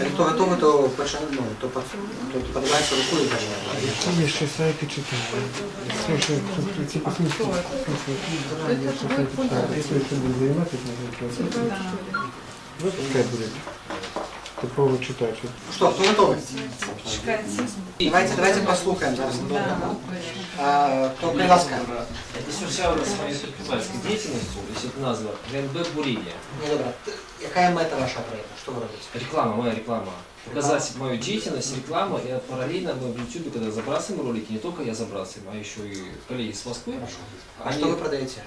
Як хто готовий, то почне, ну, то, под- то подивається рукою і почне. Є ще сайти читаю. Слушай, типа смысл, смысл, є ще сайти читаю. Якщо ще буде займатися, можна Ну, пускай буде. Типово читач. Что, кто готовый? Давайте, давайте послухаем зараз. А, Кто приласка? Если вся у нас своей предпринимательской деятельностью, если это назва, ГНБ бурение. Не добре. Т- Яка мета вашого проєкту? Що ви робите? Реклама, моя реклама. Показать мою деятельность, рекламу, и параллельно мы в YouTube, когда забрасываем ролики, не только я забрасываю, а еще и коллеги с Москвы, Хорошо. А Они- що ви продаєте?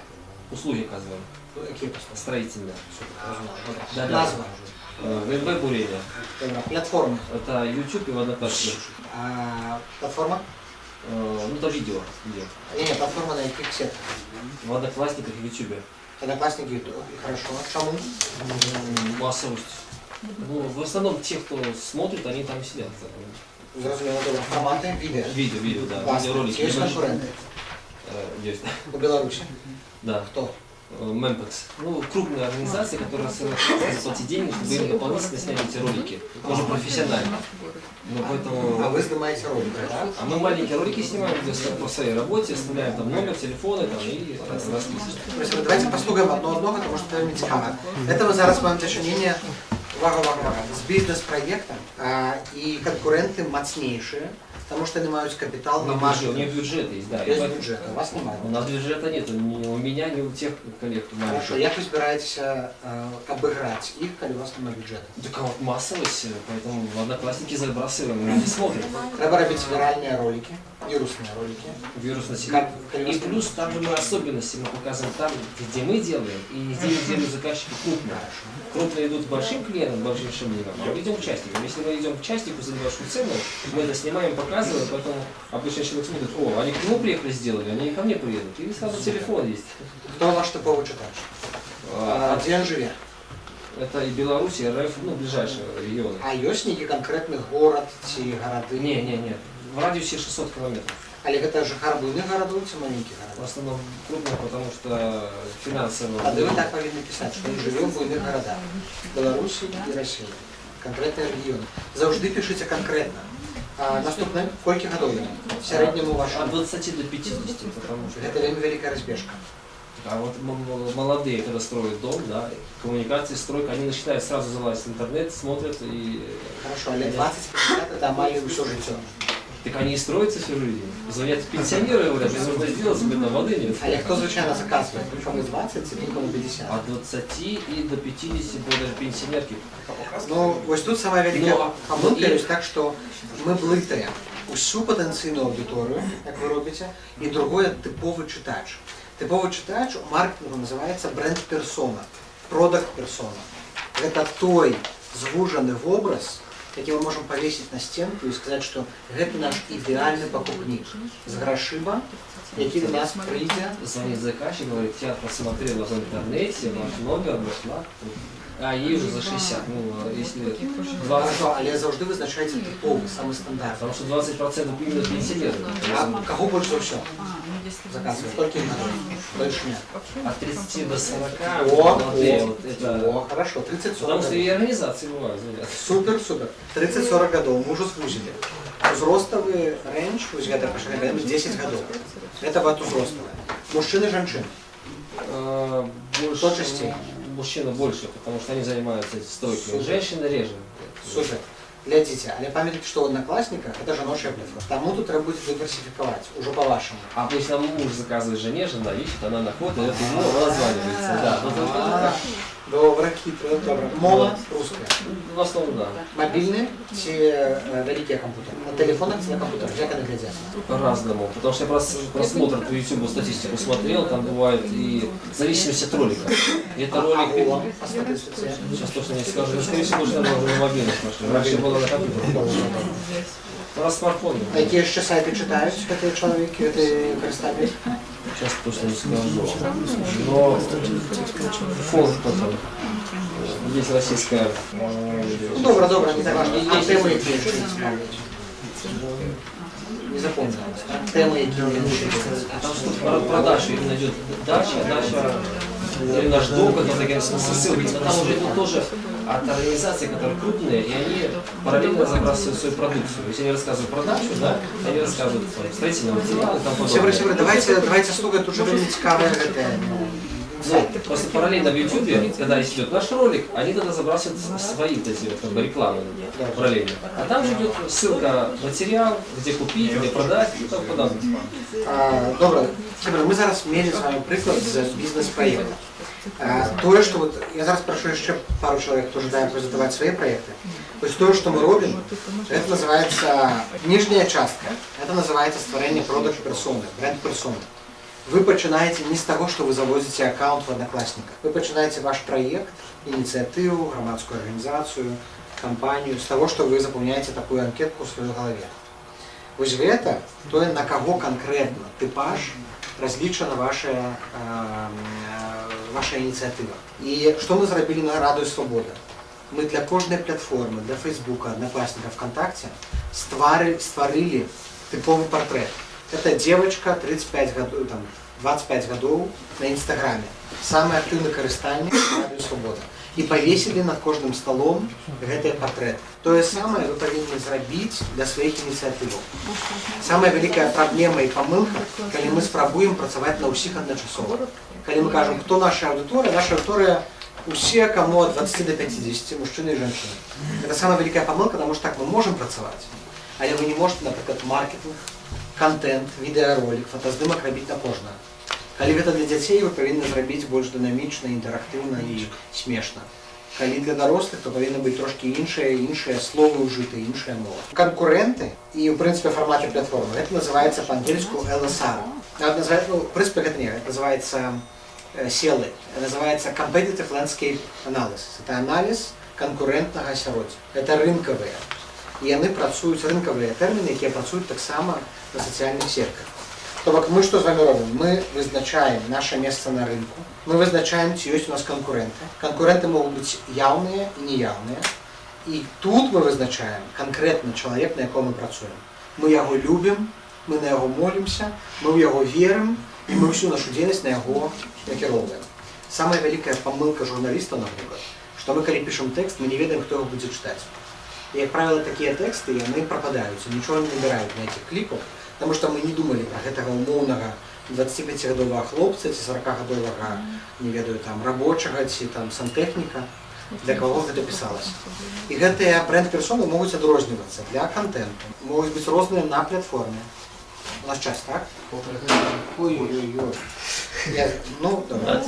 услуги оказываем, Які послуги? строительные. Добре. Да, да. Назва. Э, ГНБ бурение. Добре. Платформа. Это YouTube и в Одноклассниках. А, Платформа? Э, Ну, это видео. видео. Ні, ні, платформа на яких сетках? В Одноклассниках и в YouTube. Одноклассники, Ютуб. Хорошо. Чому? М, Массовость. Ну, в основном те, кто смотрит, они там сидят. Зрозуміло, добре. Формати, відео. Видео, видео, да. Класно. Видеоролики. Є небольшие. конкуренти Э, Есть. у Білорусі? Да. Хто? Э, Мемпекс. Ну, крупная организация, которая собирает заплатить денег, чтобы им дополнительно сняли эти ролики. Тоже профессионально. Ну, А поэтому... ви знімаєте ролики, так? А мы маленькие ролики снимаем где с- по своей работе, оставляем там номер, телефоны там, и расписываем. Спасибо. Давайте послухаємо одно одного, тому що це мені цікаво. Це ми зараз маємо дочинення, увага, увага, увага, з бізнес-проєктом, а, і конкуренти мацніші, тому що вони мають капітал на У них бюджет, у маркетинг. них бюджет есть, да. и Без поэтому- бюджету, у вас немає. У нас бюджета нет, ни у меня, ни у тех коллег. Хорошо, маленьких. як ви збираєтеся е, обіграти їх, коли у вас немає бюджету? Так а вот массовость, э, поэтому в одноклассники забрасываем, люди смотрят. Треба робити віральні ролики, вірусні ролики. Вирус на себе. Как, коли у И вас плюс там же мы особенности мы показываем там, где мы делаем, и где делают заказчики крупные. Крупные идут к большим клиентам, большим шимникам, а мы идем к частникам. Если мы идем к частнику за небольшую цену, мы это снимаем, показываем, поэтому обычный человек смотрит, о, они к нему приехали, сделали, они и ко мне приедут. И сразу телефон есть. Хто ваш типовий читач? А, А, Де він живе? Это и Беларусь, и РФ, ну, ближайшие регионы. А ёсць нейкі конкретны горад ці гарады? Не, не, не. В радиусе 600 километров. Але гэта жыхар буйных гарадоў ці маленькіх В гарадоў? основном крупных, потому что финансово... Тады вы так павінны пісаць, што мы жывем в буйных гарадах. Беларусі і Расіі. Канкрэтныя рэгіёны. Заўжды пішыце канкрэтна. А наступна колькі гадоў яму? В сярэдняму вашу. От 20 до 50, потому что... Гэта вельмі вялікая разбежка. А вот м- м- молодые, когда строят дом, да, коммуникации, стройка, они начинают сразу залазить в интернет, смотрят и... Хорошо, але 20-50 это амаль ўсё жыццё. Так они и строятся всю жизнь. Звонят пенсионеры и говорят, мне нужно сделать, себе там воды нет. Але хто звычайна заказвае? Прычому 20 ці прычому 50? От 20 и до 50, до даже пенсионерки. Ну, ось тут самая вялікая Ну, памылка і- ёсць так, што мы блытаем усю патэнцыйную аўдыторыю, як вы робіце, і другое тыповы чытач. Тыповы чытач у маркетингу называецца бренд-персона, продакт-персона. Гэта той звужаны вобраз, які мы можам павесіць на стенку і сказаць, што гэта наш ідэальны пакупнік з грашыма, які до нас прыйдзе Звонит заказчик, говорит, я посмотрела в интернете, ваш номер, нашла. А ей уже за 60. Ну, а если 20, Хорошо, але заўжды вызначаеце тыповы самы стандарт. потому что 20% именно пенсионеры. А каго больш за ўсё заказвае? Толькі на больш не. От 30 до 40 О, молодые, о, вот это... О, хорошо, 30 Потому что 40 и организации бывают, звонят. Супер, супер. 30-40 гадоў мы ўжо звузілі. Узроставы рэндж, вось гэта пашырка 10 гадоў. Это вот узроставая. Мужчыны, жанчын. Э, Больше, Кто частей? Мужчины больше, потому что они занимаются стройкой. Супер. Женщины реже. Супер. Глядзіце, але памятайце, што ў аднакласніках это жаночая платформа. Таму тут трэба будзе дыверсіфікаваць, ужо па-вашаму. А если нам муж заказывает жене, жена ищет, она находит, это ему названивается. Да, но только А, Добра, хитро, добра. Мола руская. в основном да. Мабільны ці э, вялікія кампутары? На тэлефонах ці на кампутарах? Як яны глядзяць? По-разному. Потому что я прос- просмотр по YouTube статистику смотрел, там бывает и в зависимости от ролика. И это А ролик... агулам па статыстыцы? Сейчас точно не скажу, но, скорее всего, уже наверное, на мобильных машинах. Раньше было на компьютерах. Раз смартфоне. А якія яшчэ сайты чытаюць гэтыя чалавекі, гэтыя карыстальнікі? Сейчас точно не скажу. Но фонд потом. Есть российская. э, Ну, добра, добра, не так важно. А Есть- тэмы якія яшчэ цікавлять? Не запомнилось, так? Тэмы якія яшчэ Там что про продажи именно идет дача, дача или наш дом, который такие ссылки. Там уже идут тоже от организаций, которые крупные, и они параллельно забрасывают свою продукцию. Если они рассказывают про дачу, да, они рассказывают там, строительные материалы и тому Сєври, подобное. сєври, давайте, давайте слухати, дуже мені цікаве це. Ну, просто параллельно в YouTube, когда идет наш ролик, они тогда забрасывают свои вот эти вот, как бы рекламы параллельно. А там же идет ссылка материал, где купить, где продать и тому подобное. А, Добре, Сєври, ми зараз мали з вами приклад з бізнес-проєкту. А, Тое, що от, я зараз прошу ще пару чоловік, хто жадає презентувати свої проекти. Ось то, що ми робимо, це називається нижня частка. Це називається створення продаж персони, бренд персони. Вы починаете не с того, что вы заводите аккаунт в Одноклассниках. Вы починаете ваш проект, инициативу, громадскую организацию, компанию с того, что вы заполняете такую анкетку в своей голове. Ось в это, то на кого конкретно типаж различена ваша, э, э, ваша инициатива. И что мы зробили на Радою Свобода? Ми для кожної платформи, для Фейсбука, Одноклассника, ВКонтакте стварили, створили типовий портрет. Это девочка 35 годов, там, 25 годов на Инстаграме. Самый активный користальник Радио Свобода. І повесили над кожним столом гэты портрет. Тое самае вы павінны зрабіць для сваіх ініцыятываў. Самая вялікая праблема і памылка, калі мы спрабуем працаваць на ўсіх адначасова. Калі мы кажам, хто наша аўдыторыя, наша аўдыторыя усе, кому от 20 до 50, мужчины и женщины. Это самая великая помылка, потому что так мы можем працаваць, але вы не можете, например, маркетинг, контент, відеоролик, фотоздымак рабіць на кожнага. Калі гэта для дзяцей, вы павінны зрабіць больш дынамічна, інтэрактыўна і смешна. Калі для дарослых, то павінны быць трошкі іншыя, іншыя словы ўжыты, іншая мова. Канкурэнты і, ў прынцыпе, фармаце платформы, гэта называецца па-ангельску LSR. Нават называется, ну, в прынцыпе, гэта не, гэта называецца э, селы. Это называется Competitive Landscape Analysis. Это анализ конкурентнага асяроддзя. Это рынкавыя. І яны працуюць рынкавыя тэрміны, якія працуюць таксама на сацыяльных сетках. То бок мы што з вами робім? Мы вызначаем наше месца на рынку. Мы вызначаем, ці ёсць у нас канкурэнты. Канкурэнты могуць быць яўныя і неяўныя. І тут мы вызначаем канкрэтны чалавек, на яком мы працуем. Мы яго любім, мы на яго молімся, мы ў яго верым, і мы ўсю нашу дзейнасць на яго накіроўваем. Самая вялікая памылка журналіста, напрыклад, што мы калі пішам тэкст, мы не ведаем, хто яго будзе чытаць. И, как правило, такие тексты, яны пропадаются, ничего не набирают на этих клипах, потому что мы не думали про гэтага умоўнага 25-гадовага хлопца ці 40-гадовага, не ведаю, там, рабочага ці там сантэхніка, для кого гэта пісалася. І гэтыя бренд-персоны могуць адрознівацца для контенту, могуць быць розныя на платформе. У нас час, так? Ой-ой-ой. Я, ну, добре.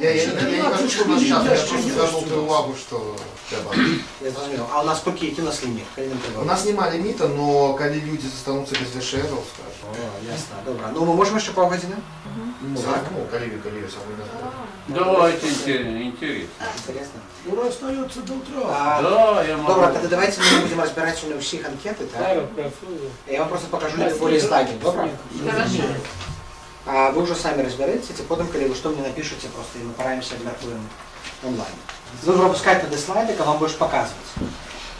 Я, я, я, я не хочу, чтобы нас сейчас, я просто звернув твою увагу, що треба. Я зрозумів. А у нас поки які у нас ліміт? Калі нам треба? У нас нема ліміта, но коли люди застануться без вишеров, скажем. О, ясно, добре. Ну, ми можемо ще півгодини? Так, ну, коли, коли самый назад. Давайте интер- интересно. Інтересно. Ура остается до утра. А, Да, я могу. Добре, тоді давайте ми будемо розбирати сьогодні всіх анкети, так? Я вам просто покажу более слайдів, добре? Хорошо. А ви вже самі розберетеся, і потім, коли ви що мені напишете, просто і ми пораємося обміркуємо онлайн. Ви пропускаєте туди слайдик, а вам будеш показувати.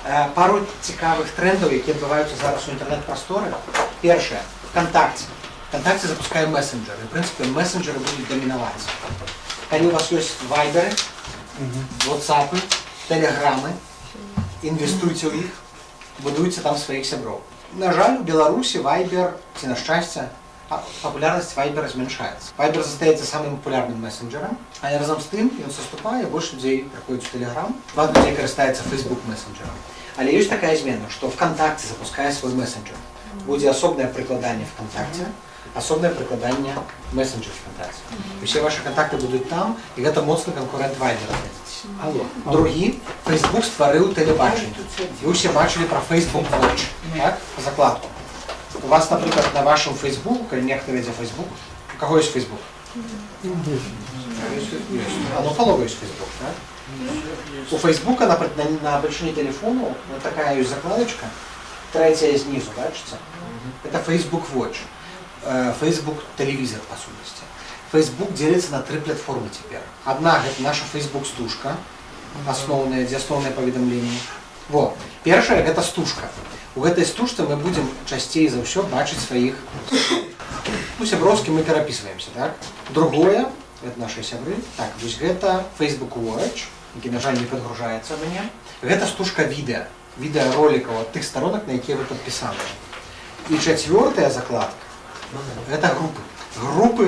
Е, Пару цікавих трендів, які відбуваються зараз у інтернет-просторі. Перше, ВКонтакте. ВКонтакте запускає месенджери. В принципі, месенджери будуть домінувати. Коли у вас є вайбери, ватсапи, телеграми, інвестуйте в їх, будуйте там своїх сябров. На жаль, у Білорусі вайбер, ці на щастя, а популярность Viber зменшається. Viber застається самим популярним месенджером, а разом з тим він заступає, більше людей приходять в Telegram, багато людей користається Facebook месенджером. Але є така зміна, що ВКонтакте запускає свій месенджер. Буде особне прикладання ВКонтакте, особне прикладання месенджер ВКонтакте. І всі ваші контакти будуть там, і це моцний конкурент Viber. Алло. Другі, Facebook створив телебачення. Ви всі бачили про Facebook Watch, так? По закладку. У вас, наприклад, на вашому Фейсбуку, коли нехто веде Фейсбук, у кого є Фейсбук? А ну половой есть Фейсбук, да? У Фейсбука на, на, на большине телефону вот такая есть закладочка, третья снизу, бачите? Это Facebook Watch, э, Facebook телевизор, по сути. Facebook делится на три платформы теперь. Одна это наша Facebook стужка, основная, где основное поведомление. Во. Першая это стужка. У гэтай стужцы мы будем часцей за ўсё бачыць сваіх ну, сяброўскі мы перапісваемся так другое это наши сябры так вось гэта Facebook Watch які, на жаль, не падгружаецца ў мяне. Гэта стужка відэа, відэаролікаў ад тых сторонак, на якія вы падпісаныя. І чацвёртая закладка гэта групы. Групы,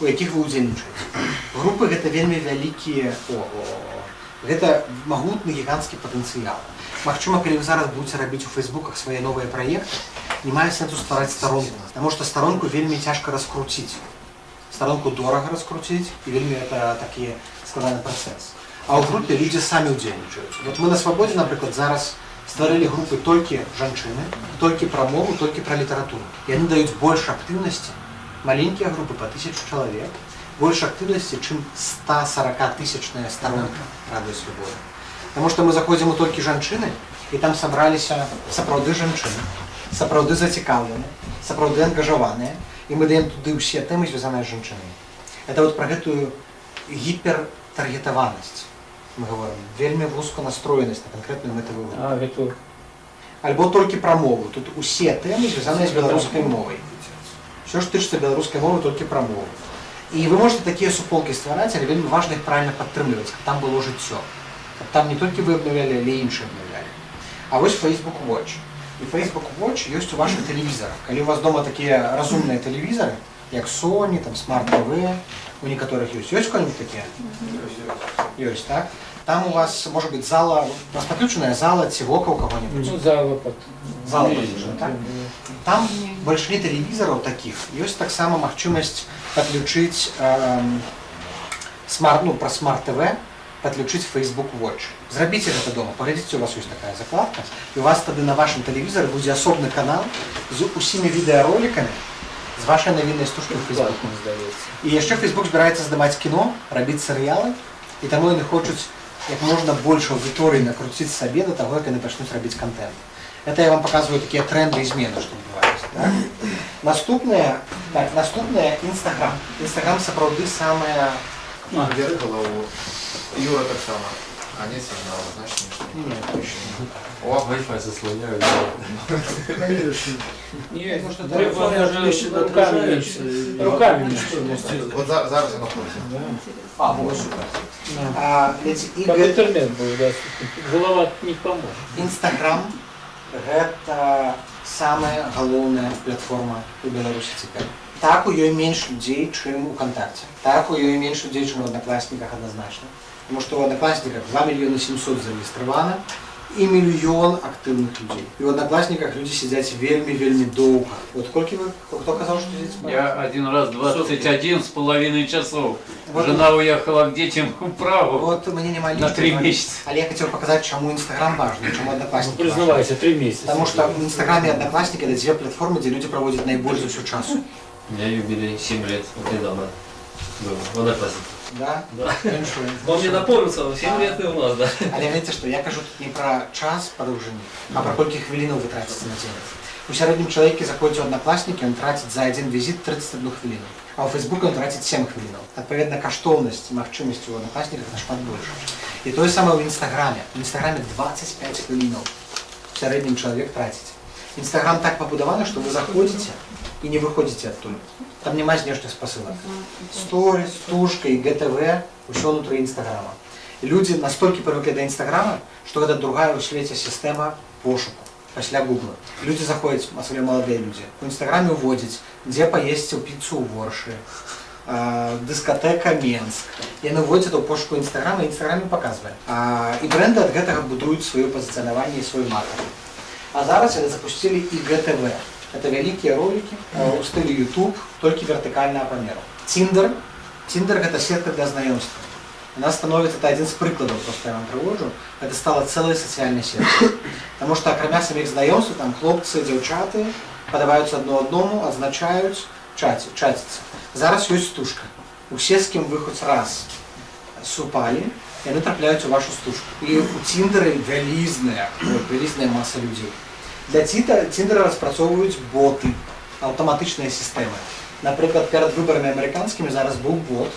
у якіх вы ўдзельнічаеце. Групы гэта вельмі вялікія о, о, о. гэта магутны гіганцкі патэнцыял. Магчыма, калі вы зараз будете рабіць у фейсбуках свае новыя праекты, не мае сэнсу ствараць старонку, таму што старонку вельмі цяжка раскруціць. Старонку дорага раскруціць і вельмі это такі складаны працэс. А ў групе людзі самі ўдзельнічаюць. Вот мы на свабодзе, напрыклад, зараз стварылі групы толькі жанчыны, толькі пра мову, толькі пра літаратуру. Яны даюць больш актыўнасці, маленькія групы па тысячу чалавек, больш актыўнасці, чым 140 тысячная старонка радыё свабоды. Таму што мы заходзім у толькі жанчыны і там сабраліся сапраўды жанчыны, сапраўды зацікаўленыя, сапраўды ангажаваныя і мы даем туды ўсе тэмы звязаныя з жанчынамі. Это вот пра гэтую гіпертаргетаванасць мы говорим, вельмі вузка настроенасць на канкрэтную мэтавую групу. А, гэта Альбо толькі пра мову. Тут усе тэмы звязаныя з беларускай мовай. Все, што тычыцца беларускай мовы, толькі пра мову. І вы можете такія суполкі ствараць, але вельмі важна іх правильно падтрымліваць, каб там было жыццё. Каб там не толькі вы абнаўлялі, але і іншыя абнаўлялі. А вось Facebook Watch. І Facebook Watch ёсць у вашых тэлевізарах. Калі у вас дома такія разумныя тэлевізары, як Sony, там Smart TV, у некаторых ёсць. Ёсць кого-нибудь такія? Ёсць, так? Там у вас, может быть, зала, у вас подключенная зала ці вока у кого-нибудь? ну, зала пад... Зала подключена, так? Там большинстве тэлевізараў такіх ёсць таксама магчымасць падключыць эм, смарт, ну, пра смарт ТВ подключыць Facebook Watch. Зрабіце гэта дома, паглядзіце, у вас ёсць такая закладка, і у вас тады на вашым тэлевізары будзе асобны канал з усімі відэаролікамі з вашай навіннай стужкай у Facebook. Бесплатно, здаецца. І яшчэ Facebook збіраецца здаваць кіно, рабіць серыялы, і таму яны хочуць як можна больш аўдыторыі накруціць сабе да таго, як яны пачнуць рабіць контент. Это я вам показываю такие тренды и измены, что бывают. Так? Наступное, так, наступное Инстаграм. Инстаграм сапраўды самая Вверх голову. Юра так само. А нет сигнала, значит ничего. не, точно. О, Wi-Fi заслоняют. Ні, Ну, що треба телефон може включено, руками отражається, між- і- руками і між- що не Вот за- зараз оно ходит. А, вот супер. Да. А, эти Каб игры, інтернет був, да. голова не поможе. Инстаграм гэта самая галоўная платформа у Беларусі цяпер. Так у ёй менш людзей, чым у кантакце. Так у ёй менш людзей, чым у аднакласніках адназначна. Тому што ў аднакласніках 2 мільёны 700 зарэгістравана і мільён актыўных людзей. І ў аднакласніках людзі сядзяць вельмі вельмі доўга. Вот колькі вы хто казаў, што сядзіць? Я один раз 21 с половиной часов. Вот. Жена уехала к детям в Прагу. Вот мне няма На три лічбы, месяца. Але я хацеў паказаць, чаму Інстаграм важны, чаму Ну, аднакласнікі важны. признавайся, три месяца. Потому что в Инстаграме и Одноклассники это две платформы, где люди проводят наибольш за всю часу. У меня юбилей 7 лет, вот недавно был, в Одноклассниках. Да? Да. Іншую. Он мне напомнил, 7 лет и у нас, да. Але глядите, что я кажу тут не про час подовжені, а про колькі хвилинов вы тратите на день. У сярэднім чалавеке заходзіць у одноклассники, он тратит за один визит 31 хвилину. А у Фейсбука он тратит 7 хвилинов. Адпаведна, каштоўнасць і магчымасці у одноклассниках нашмат больше. І тое самае ў Інстаграме. У Інстаграме 25 хвилинов в сярэднім чалавек траціць. Інстаграм так пабудаваны, што вы заходзіце і не выходзіце адтуль. Там няма знешніх спасылак. Сторис, стужка і ГТВ, усё ўнутры Інстаграма. І людзі настолькі прывыклі да Інстаграма, што гэта другая ў свеце сістэма пошуку пасля гугла. Людзі заходзяць, асабліва маладыя людзі. У Інстаграме уводзяць, дзе паесці ў піцу ў воршы, а, дыскатэка Менск. Яны ўводзяць у пошуку Інстаграма і Інстаграме паказвае. А, і бренды ад гэтага будуюць сваё пазіцыянаванне і свой маркетинг. А зараз яны запусцілі і ГТВ. Это вялікія ролики э, у стылі YouTube, толькі вертыкальнага памеру. Тиндер. Тиндер гэта сетка для знаёмства. Она становится, это один из прикладов, просто я вам привожу, это стала целой социальной сеткой. Потому что, акрамя самих знаёмств, там хлопцы, дзяўчаты падаваюцца адно адному, адзначаюць, чаці, чаціцца. Зараз ёсць стужка. Усе, з кім вы хоць раз супалі, яны трапляюць у вашу стужку. І у Тіндеры вялізная, от, вялізная маса людзей. Для Тита- Тіндера распрацоўваюць боты, аўтаматычныя сістэмы. Напрыклад, перад выбарамі амерыканскімі зараз быў бот,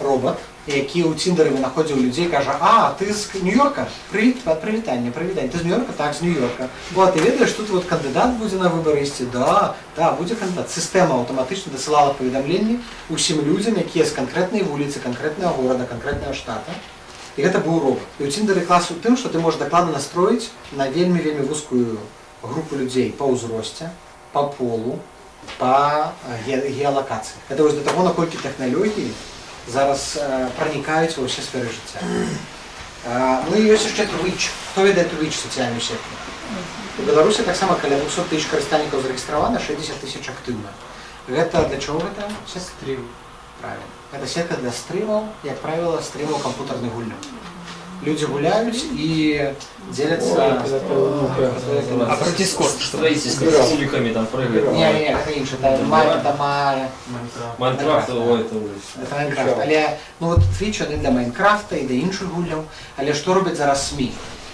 робот, які ў Тіндеры вынаходзіў людзей, кажа, а, ты з Нью-Йорка? Прывіт, прывітанне, прывітанне. Ты з Нью-Йорка? Так, з Нью-Йорка. О, а ты ведаеш, тут вот кандыдат будзе на выбары ісці? Да, да, будзе кандыдат. Сістэма аўтаматычна дасылала паведамленні ўсім людзям, якія з канкрэтнай вуліцы, канкрэтнага горада, канкрэтнага штата, І гэта быў робот. І ў Тіндеры клас у тым, што ты можаш дакладна настроіць на вельмі вельмі вузкую групу людзей па ўзросце, па полу, па ге геалакацыі. Гэта вось да таго, наколькі тэхналогіі зараз э, пранікаюць ва ўсе сферы жыцця. А, ну і ёсць яшчэ Twitch. Хто ведае Twitch сацыяльную сетку? У Беларусі таксама каля 200 тысяч карыстальнікаў зарэестравана, 60 тысяч актыўна. Гэта для чаго гэта? Стрим. Правильно. Гэта сетка для стрымаў, як правіла, стрымаў кампутарных гульняў. Людзі гуляюць і дзеляцца... А про Дискорд что? Строительство с уликами там прыгает. Не, не, гэта інше, это май, это май, Майнкрафт, ой, это ужас. это Майнкрафт. Але, ну от Twitch, вони для Майнкрафта і для інших гульняў. Але што робяць зараз СМІ?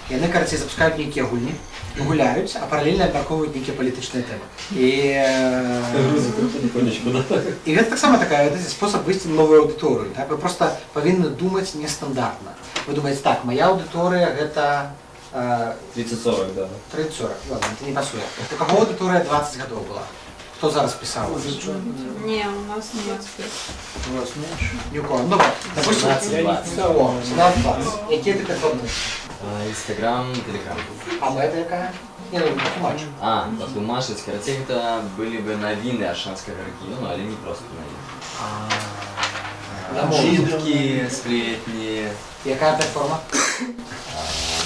Яны, карацей, запускаюць нейкія гульні, гуляюць, а паралельна абмяркоўваюць нейкія палітычныя тэмы. І, э, Грузит потихонечку, да? і гэта таксама такая гэта спосаб выйсці на новую аўдыторыю. Так? Вы проста павінны думаць нестандартна. Вы думаеце, так, моя аўдыторыя гэта э, 30-40, да. 30-40, ладно, это не пасуе. У каго аўдыторыя 20 гадоў была? Хто зараз пісаў? Не, у нас нет. У вас меньше? Ні у кого. Ну, допустим, 17-20. О, 17-20. Які ти підходний? А, Инстаграм, Телеграм. А мета яка? Ні, ну, бачу. А, патлумачыць карацей гэта былі бы навіны аршанскага рэгіёну, але не проста навіны. Дамоў. Чіткі, сплетні, Яка платформа? а,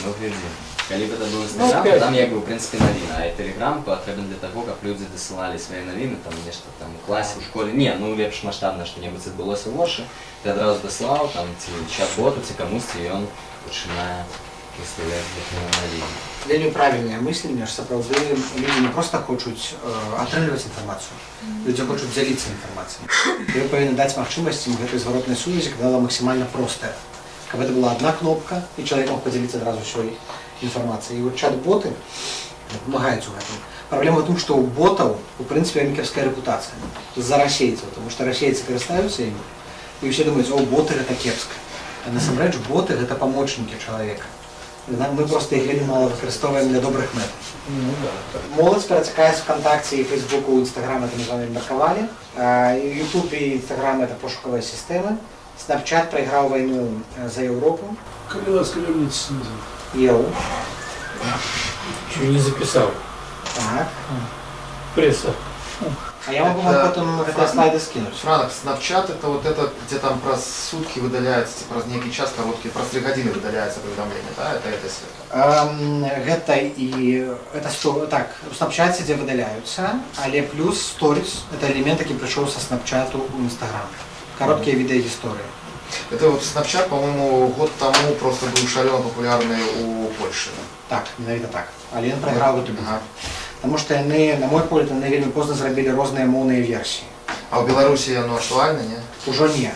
ну глядзі. Калі б это быў Инстаграм, то там як бы ў прынцыпе навіна, а Телеграм патрэбен для таго, каб людзі дасылалі свае навіны, там нешта там у класе, у школе. Не, ну лепш маштабна што-небудзь адбылося ў вочы, ты адразу даслаў там ці чат-боту, ці камусьці, і ён пачынае выстаўляць гэтыя навіны. Вельмі правільнае мысленне, ж сапраўды людзі не проста хочуць э, атрымліваць інфармацыю. Людзі хочуць дзяліцца інфармацыяй. І вы павінны даць магчымасць ім гэтай зваротнай сувязі, каб была максімальна простая. Каб гэта была адна кнопка, і чалавек мог падзяліцца адразу ўсёй інфармацыяй. І вот чат-боты дапамагаюць у гэтым. Праблема ў тым, што ў ботаў, у прынцыпе, вельмі кепская рэпутацыя з-за расейцаў, тому што расейцы карыстаюцца імі, і ўсе думаюць, о, боты гэта кепска. А насамрэч боты гэта памочнікі чалавека. Нам- Мы проста іх вельмі мала выкарыстоўваем для добрых мэт. Моладзь перацякае з вконтакце і фейсбуку, інстаграм это мы з вами меркавалі. Ютуб і інстаграм это пошуковыя сістэмы. Snapchat прайграў вайну э, за Еўропу. Калі ласка верніце снизу. Еў. Еще не записал. Так. Пресса. А я могу вам Это- потім гэтыя слайды скинуть. Франок, Snapchat это вот это, где там про сутки выдаляется, типа, про некий час короткий, про 3 годины выдаляется уведомление, да? Это эта сетка. Эм, гэта і это сто так у Snapchat дзе выдаляюцца але плюс сторис это элемент які прыйшоў са Snapchat у Instagram кароткія відэагісторыі Это вот Snapchat, по-моему, год тому просто был шалено популярный у Польши. так менавіта так але ён прайграў гэту бітву Ага. Таму што яны на мой погляд яны вельмі позна зрабілі розныя моўныя версіі А в Беларуси оно актуально, не? ужо не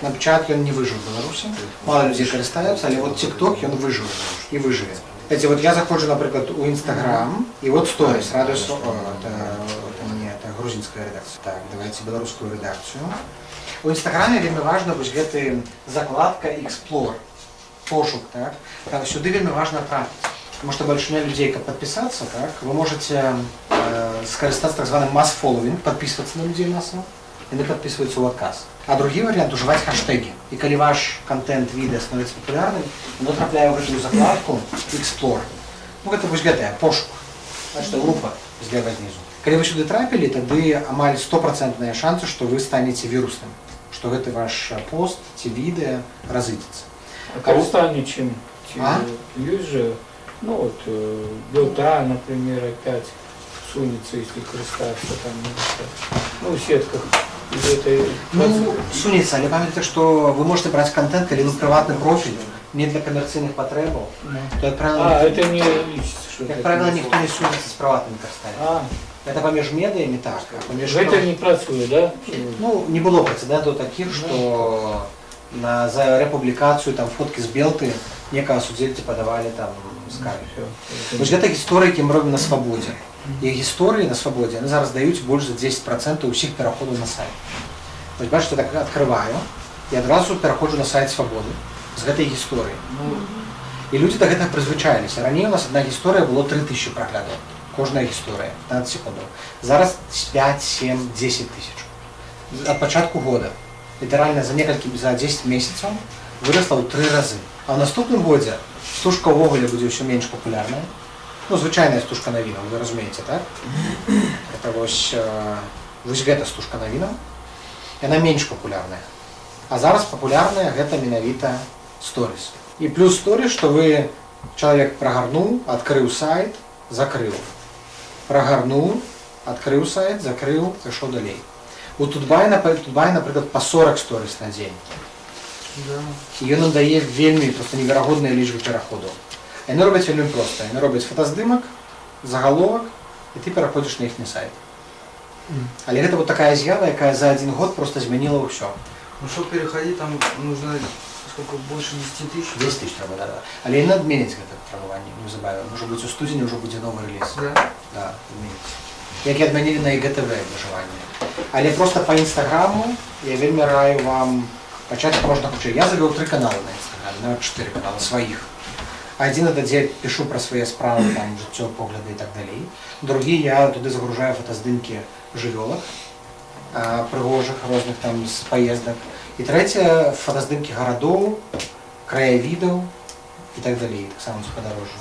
Snapchat ён не выжыў у Беларусі мало людзей карыстаюцца але вот TikTok ён выжыў і выжыве Эти вот я заходжу, наприклад, у Инстаграм, и вот сторис, радуюсь, о, это, это не, это грузинская редакция. Так, давайте белорусскую редакцию. У Инстаграме вельмі важна вось гэты закладка Explore, пошук, так? Там сюды вельмі важна трапіць. Потому что большинство людей, как подписаться, так, вы можете э, скористаться так званым mass following, подписываться на людей массово, и они подписываются в отказ. А другий вариант уживать хэштеги. И коли ваш контент відео становится популярным, оно трапляе в эту закладку Explore. Ну, гэта вось гэтая пошук. Значит, группа злева знизу. Калі вы сюды трапілі, тады амаль стопроцентныя шансы, што вы станеце вірусным, што гэты ваш пост ці відэа разыдзецца. А Казахстане чем? чем А? Есть же, ну вот, э, Белта, например, опять сунется, если христаться там, ну, в сетках. Из этой Ну, сунецца, але памятайце, што вы можете браць контент, калі вы прыватны профіль, не для камерцыйных патрэбаў, Ну. то, як А, правіла, это не личится, что як это правіла, не ніхто не сунецца з прыватнымі карыстальнікамі. А, Гэта паміж медыямі так, а паміж это не працуе, да? Ну, не было прэцэдэнтаў такіх, што на, за рэпублікацыю там фоткі з белты некага судзельцы падавалі там скаргі. Всё. Вось гэта гісторыі, які мы робім на свабодзе. І гісторыі на свабодзе яны зараз даюць больш за 10% ўсіх пераходаў на сайт. Вось бачыце, так адкрываю і адразу пераходжу на сайт свабоды з гэтай гісторыі. Ну, І людзі да гэтага прызвычаіліся. Раней у нас адна гісторыя было 3000 праглядаў. Кожная гісторыя, 15 секундаў. Зараз 5, 7, 10 тысяч. Ад пачатку года. Літаральна за некалькі за 10 месяцаў вырасла ў тры разы. А ў наступным годзе стужка ўвогуле будзе ўсё менш папулярная. Ну, звычайная стужка навінаў, вы разумееце, так? Это вось, э, вось гэта стужка навінаў. Яна менш папулярная. А зараз папулярная гэта менавіта сторіс. І плюс сторіс, што вы чалавек прагарнуў, адкрыў сайт, закрыў. Прагарнуў, адкрыў сайт, закрыў, пайшоў далей. У Тутбай, напрыклад, па 40 сторіс на дзень. І ён нам дае вельмі проста неверагодныя лічбы пераходаў. Яны робяць вельмі проста. Яны робяць фотаздымак, загаловак, і ты пераходзіш на іхні сайт. Але гэта вот такая з'ява, якая за адзін год просто змяніла ўсё. Ну, чтобы переходить, там нужно сколько, больше 10 тысяч? 10 тысяч трэба, да, да. Але яны адменяць гэта требаванне неўзабаве. Можа быць у студзені ўжо будзе новы рэліз. Да. Да, адменяць. Як і адмянілі на ІГТВ абмежаванне. Але просто па інстаграму я вельмі раю вам пачаць як можна хутчэй. Я завёў тры каналы на інстаграме, нават чатыры каналы сваіх. Адзін это дзе пішу пра свае справы, там жыццё, погляды і так далей. Другі я туды загружаю фотаздымкі жывёлак, а, прыгожых розных там з паездак. І трэцяе фотаздымкі гарадоў, краявідаў і так далей, таксама з падарожжа.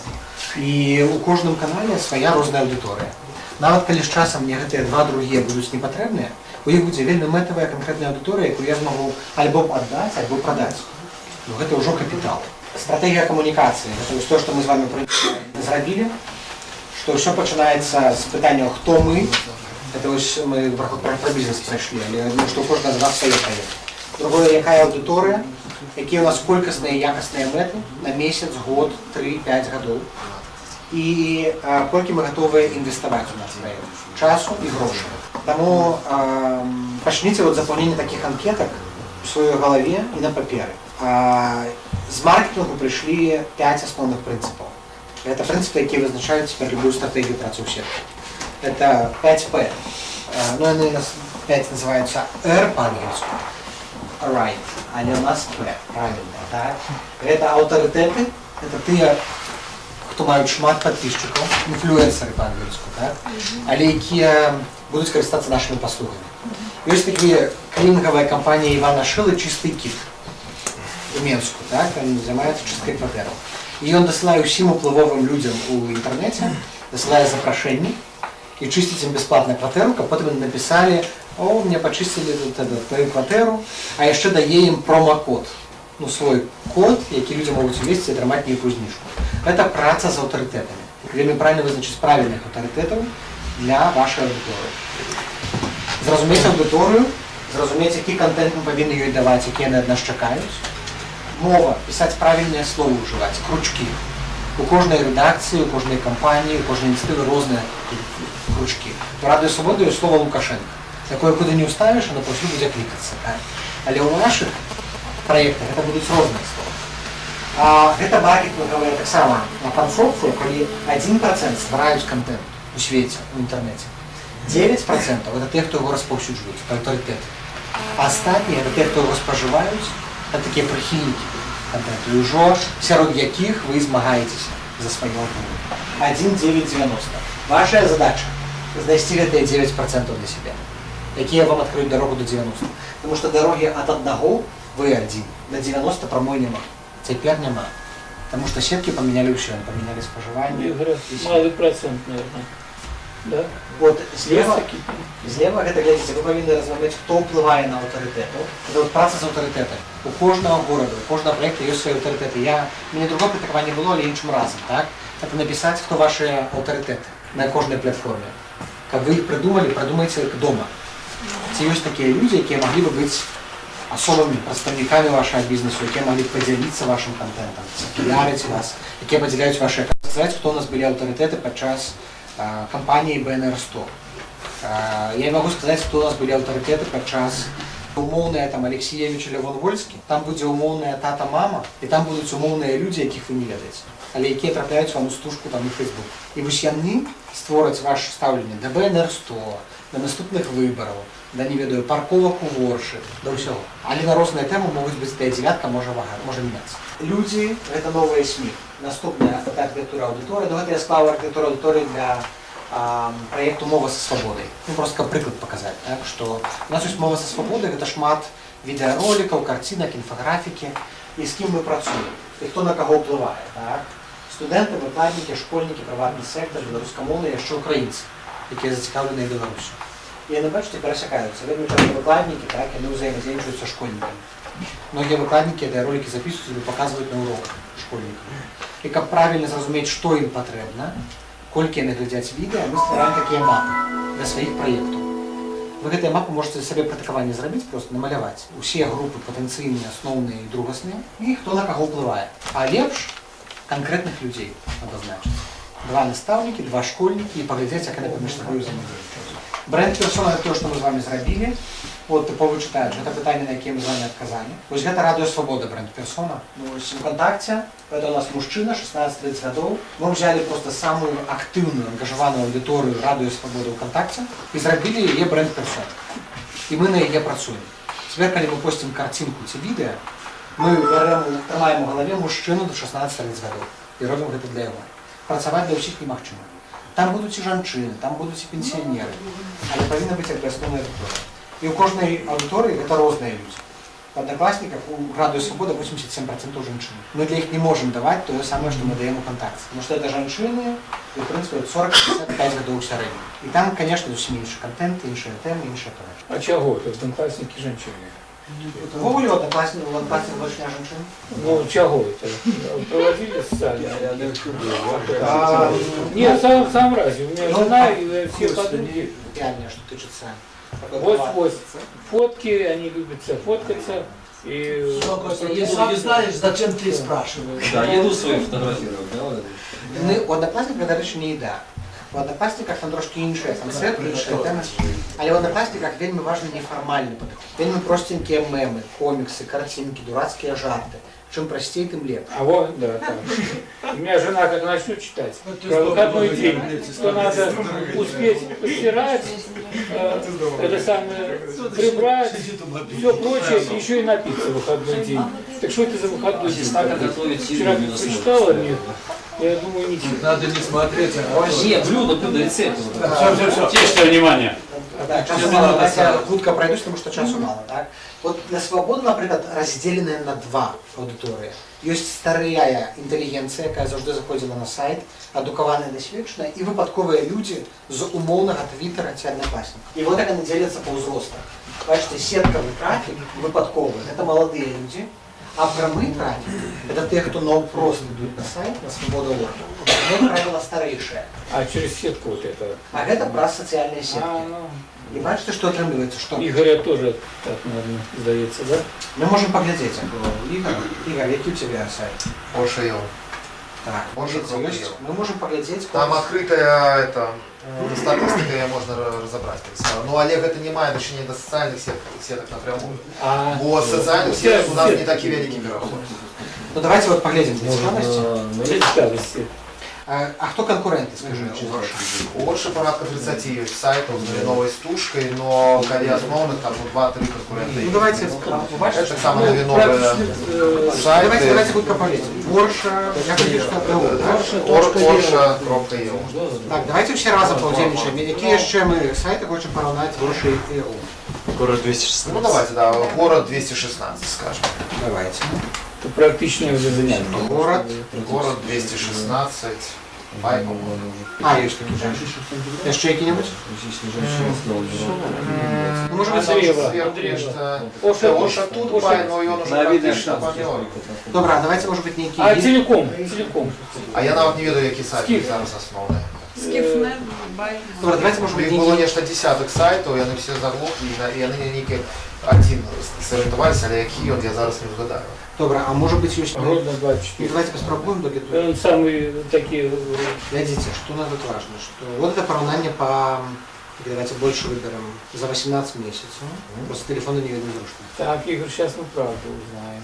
І у кожным канале свая розная аўдыторыя. Нават калі з часам мне гэтыя два другія будуць непатрэбныя, у іх будзе вельмі мэтавая канкрэтная аўдыторыя, якую я змагу альбо аддаць, альбо прадаць. Ну, гэта ўжо капітал. Стратэгія камунікацыі, гэта вось то, што мы з вами пры- зрабілі, што ўсё пачынаецца з пытання хто мы, это вось мы пра, пра, пра бізнес прайшлі, але я думаю, што у кожнага з вас свае праект. Другое, якая аўдыторыя, якія у нас колькасныя і якасныя мэты на месяц, год, 3-5 гадоў. І а, колькі мы гатовыя інвеставаць у наш праект часу і грошай. Таму а, пачніце от запаўнення такіх анкетак у сваёй галаве і на паперы. А, з маркетингу прыйшлі 5 асноўных прынцыпаў. Гэта прынцыпы, якія вызначаюць цяпер любую стратэгію працы ў сетцы. Это 5P. А, Ну, яны у нас 5 называюцца R па-ангельску. Right. Але у нас P. Правильно, так? Гэта аўтарытэты, это тыя, хто маюць шмат падписчикаў, інфлюэнсеры па-ангельску, так? Але якія будуць карыстацца нашымі паслугамі. Ёсць такі клінінговая кампанія Івана Шылы чыстый кіт у Менску, так? Ён займаецца чысткай кватэраў. І ён дасылае ўсім уплывовым людзям у інтэрнэце, дасылае запрашэнні і чысціць ім бясплатна кватэру, каб потым яны напісалі, о, мне пачысцілі тут это, твою кватэру, а яшчэ дае ім промакод. Ну, свой код, які людзі могуць увесці і атрымаць нейкую зніжку. Гэта праца з аўтарытэтамі. Вельмі правільна вызначыць правільных аўтарытэтаў для вашай аўдыторыі. Зразумець аўдыторыю, зразумець, які контент мы павінны ёй даваць, які яны ад нас чакаюць. Мова, пісаць правільныя словы ўжываць, кручкі. У кожнай рэдакцыі, у кожнай кампаніі, у кожнай ініцытывы розныя кручкі. У радыё свабоды ёсць слова Лукашенко. Такое куды не ўставіш, оно паўсюль будзе клікацца. Так? Але ў нашых праектах гэта будуць розныя словы. А гэта маркетингавая таксама панфорфу, калі 1% ствараюць контент у свеце, у інтэрнэце. 9% это те, хто яго распаўсюджваюць, аўтарытэты. А астатнія это те, хто яго спажываюць, это такія прыхільнікі контенту, і ўжо сярод якіх вы змагаецеся за свае аўтары. 1,990. Ваша задача знайсці гэтыя 9% для сябе, якія вам адкрыюць дарогу до 90. Потому что дарогі ад аднаго вы адзін, до 90 прамой няма. Цяпер няма. Потому что сеткі памянялі ўсё, яны памянялі спажыванне. Мне говорят, малый процент, наверное. Да? Вот слева, Есть такие? Злева гэта глядзіце, вы павінны размаўляць, хто ўплывае на аўтарытэтаў. Это вот праца з аўтарытэтамі. У кожнага горада, у кожнага праекта ёсць свае аўтарытэты. Я мяне другого практыкавання было, але іншым разам, так? Это напісаць, хто вашы аўтарытэты на кожнай платформе. Каб вы іх прыдумалі, прыдумайце іх дома. Ці ёсць такія людзі, якія маглі бы быць асобамі прадстаўнікамі вашага бізнесу, якія маглі б падзяліцца вашым контентам, піярыць вас, якія падзяляюць вашыя сказаць, хто у нас былі аўтарытэты падчас а, кампаніі БНР 100. А, Я не могу сказаць, хто у нас былі аўтарытэты падчас умоўная там Алексеевич Лявон Вольскі, там будзе умоўная тата мама, і там будуць умоўныя людзі, якіх вы не ведаеце, але якія трапляюць вам у стужку там у Facebook. І вось яны створаць ваше стаўленне да БНР 100, да наступных выбараў, да не ведаю парковак у воршы, да ўсяго. Але на розныя тэмы могуць быць тая дзявятка можа вага, можа мяняцца. Людзі гэта новыя СМІ. Наступная гэта архітэктура аўдыторыі, ну гэта я склаў архітэктуру аўдыторыі для а, проекту мова со свободой. Ну, просто как приклад показать, так, что у нас есть мова со свободой, это шмат відеороликов, картинок, инфографики, и с кем мы працуем. і хто на кого впливає. Так? Студенти, викладники, школьники, приватний сектор, білоруськомовні, а ще українці, які зацікавлені Білорусі. І вони, бачите, пересікаються. Вельми часто викладники, так, і вони взаємодіють з школьниками. Многие выкладники, де ролики записують і показують на уроках школьникам. І як правильно зрозуміти, що їм потрібно, колькі вони глядять відео, ми створюємо такі мапи для своїх проєктів. Ви гэтыя мапы можете сабе пратыкаванне зрабіць, просто намаляваць усе групы патэнцыйныя, асноўныя і другасныя, і хто на каго ўплывае. А лепш канкрэтных людзей абазначыць. Два настаўнікі, два школьнікі і паглядзець, як яны паміж сабою взаимодействуюць. Бренд персона это то, што мы з вами зрабілі. От тыповы чытач, гэта пытанне, на якія мы з вами адказалі. Вось гэта радыё свабода бренд персона. Ну, вось ВКонтакте, это у нас мужчына, 16-30 гадоў. Мы взяли просто самую актыўную, ангажаваную аўдыторыю радыё свабода ВКонтакте і зрабілі яе бренд персона. І мы на яе працуем. Цяпер, калі мы посцім карцінку ці відэа, мы бярем, трымаем у галаве мужчыну до 16-30 гадоў і робім гэта для яго. Працаваць для ўсіх немагчыма. Там будуць і жанчыны, там будуць і пенсіянеры, але павінна быць як асноўная аўдыторыя. І ў кожнай аўдыторыі гэта розныя людзі. В одноклассниках у Радио Свобода 87% женщин. Мы для них не можем давать то же самое, что мы даем ВКонтакте. Потому что это женщины, и, в принципе, 40-55 годов в среднем. И там, конечно, зовсім інший контент, іншая тема, інша то. А чего? Это одноклассники женщины. Вовлю одноклассник, у одноклассник дочня женщин. Ну, чего это? Проводили социально? А, Нет, сам, сам разве. У меня Ну, жена а, и все вкусно, подруги. Реально, что тычется. такой Вот, план. вот. Фотки, они любят фоткаться. И Если не знаешь, зачем ты спрашиваешь? Да, еду свою фотографировать, да? вот это. Ну, у одноклассника, до речі, не їда. У одноклассниках там трошки інший концепт, інша тема. Але в одноклассниках вельми важно неформальний подход. Вельми простенькі меми, комікси, картинки, дурацькі жарти. Чим простей, тим легче. А вот, да, так. У меня жена как начнет читать про выходной день, что надо успеть постирать, э, это самое, прибрать, все прочее, и еще и напиться в выходной день. Так что это за выходной день? Как готовить Вчера еду на прочитала, нет, я думаю, ничего. Надо не смотреть, а Нет, блюдо, блюдо, рецепт. Все, все, все. Тише, внимание. Да, часу мало, давайте я хутка пройдусь, тому що часу мало. Так? От для свободи, наприклад, розділена на два аудиторії. Є старая інтелігенція, яка завжди заходила на сайт, адукавана і досвідчена, і випадкові люди з умовного твіттера ці однокласника. І от як вони діляться по узростам. Бачите, сетковий трафік, випадковий, це молоді люди, а прямий трафік – це ті, хто ну, просто йдуть на сайт, на свободу.орг. Вони, як правило, старіші. А через сетку вот это. А гэта праз сацыяльныя сеткі. А, ну, І бачите, што атрымліваецца, што Игоря тоже так, наверное, сдается, да? мы можем паглядзець, як было ў Ігор. Ігор, які у цябе сайт? Ошейл. Так, Можем дивіться, ось зробити. ми можемо поглядеть. Там открытая это э, статистика, ее можно ра- разобрать. как сказал. Но Олег это не має отношения до социальных сеток, сеток напрямую. А, Бо социальных все- сеток у нас все- не такі великі переход. Ну давайте вот поглядим для цікавості. представности. А, а хто конкуренти, скажи? Больше порядка 30 сайтов з новою стужкою, но коли основних там ну, 2-3 конкурента. Ну давайте, ви бачите, Это самые новые давайте, сайты. давайте хутко поглядим. Ворша, я хочу що Орша.io Так, давайте всі разом поудільничаємо. Які ще ми сайти хочемо порівняти з Воршою і ЕУ? Город 216. Ну давайте, да, город 216, скажем. Давайте. Это практичное уже занятие. Город. Город 216. Байком. А, є ж такі же. Ще які-небудь? Ну, може бути, Андреева. Сверху решта. Оша, Оша тут, бай, но и он уже На видно, практично что помер. Добре, а давайте, може бути, А які целиком, целиком. А я навіть не ведаю, які сайти Скільки? зараз основні. Скифнет, байк. Добре, давайте, може Їх бути, було які нечто десяток сайтів, і вони всі заглохли, і на- і вони ніки один зорієнтувалися, але який от я зараз не згадаю. Добре, а може бути, є... Гродно Ну, 24. давайте поспробуем до где-то. Он самые такие... Глядите, что у нас тут важно, что вот это поравнание по, давайте больше выберем, за 18 месяцев. Просто телефоны не видно зручно. Так, Игорь, сейчас мы правду узнаем.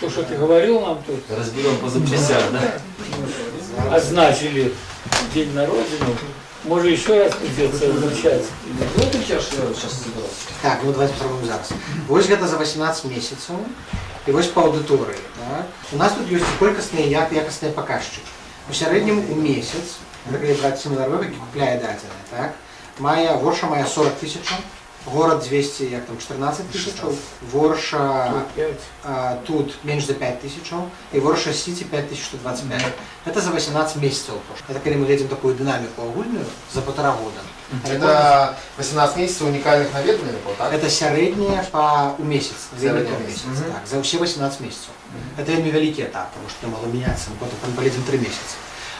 То, что ты говорил нам тут, Разберем по запчастям, да? означили День на Родину. Может, еще раз придется означать. Ну, это я сейчас собирался. Так, ну давайте попробуем зараз. Вось гэта за 18 месяцев, и вось по аудитории. Так? У нас тут есть колькостные і як- якостные показчики. У среднем у месяц, наприклад, брать семинар які купляє дадзене, так? Має, горша має 40 тисяч, город 200, як там, 14 тысяч, Ворша Тут пять. а, тут меньше за 5 тысяч, и Ворша Сити 5125. Это за 18 месяцев. Это когда мы видим такую динамику огульную за полтора года. Это 18 месяцев уникальных наведываний, вот так? Это сярэдняе па у месяц Сярэдняе Сярэдняе месяц. месяц так, за ўсе 18 месяцаў это вельмі вялікі этап потому что мало меняться мы потом полетим 3 месяца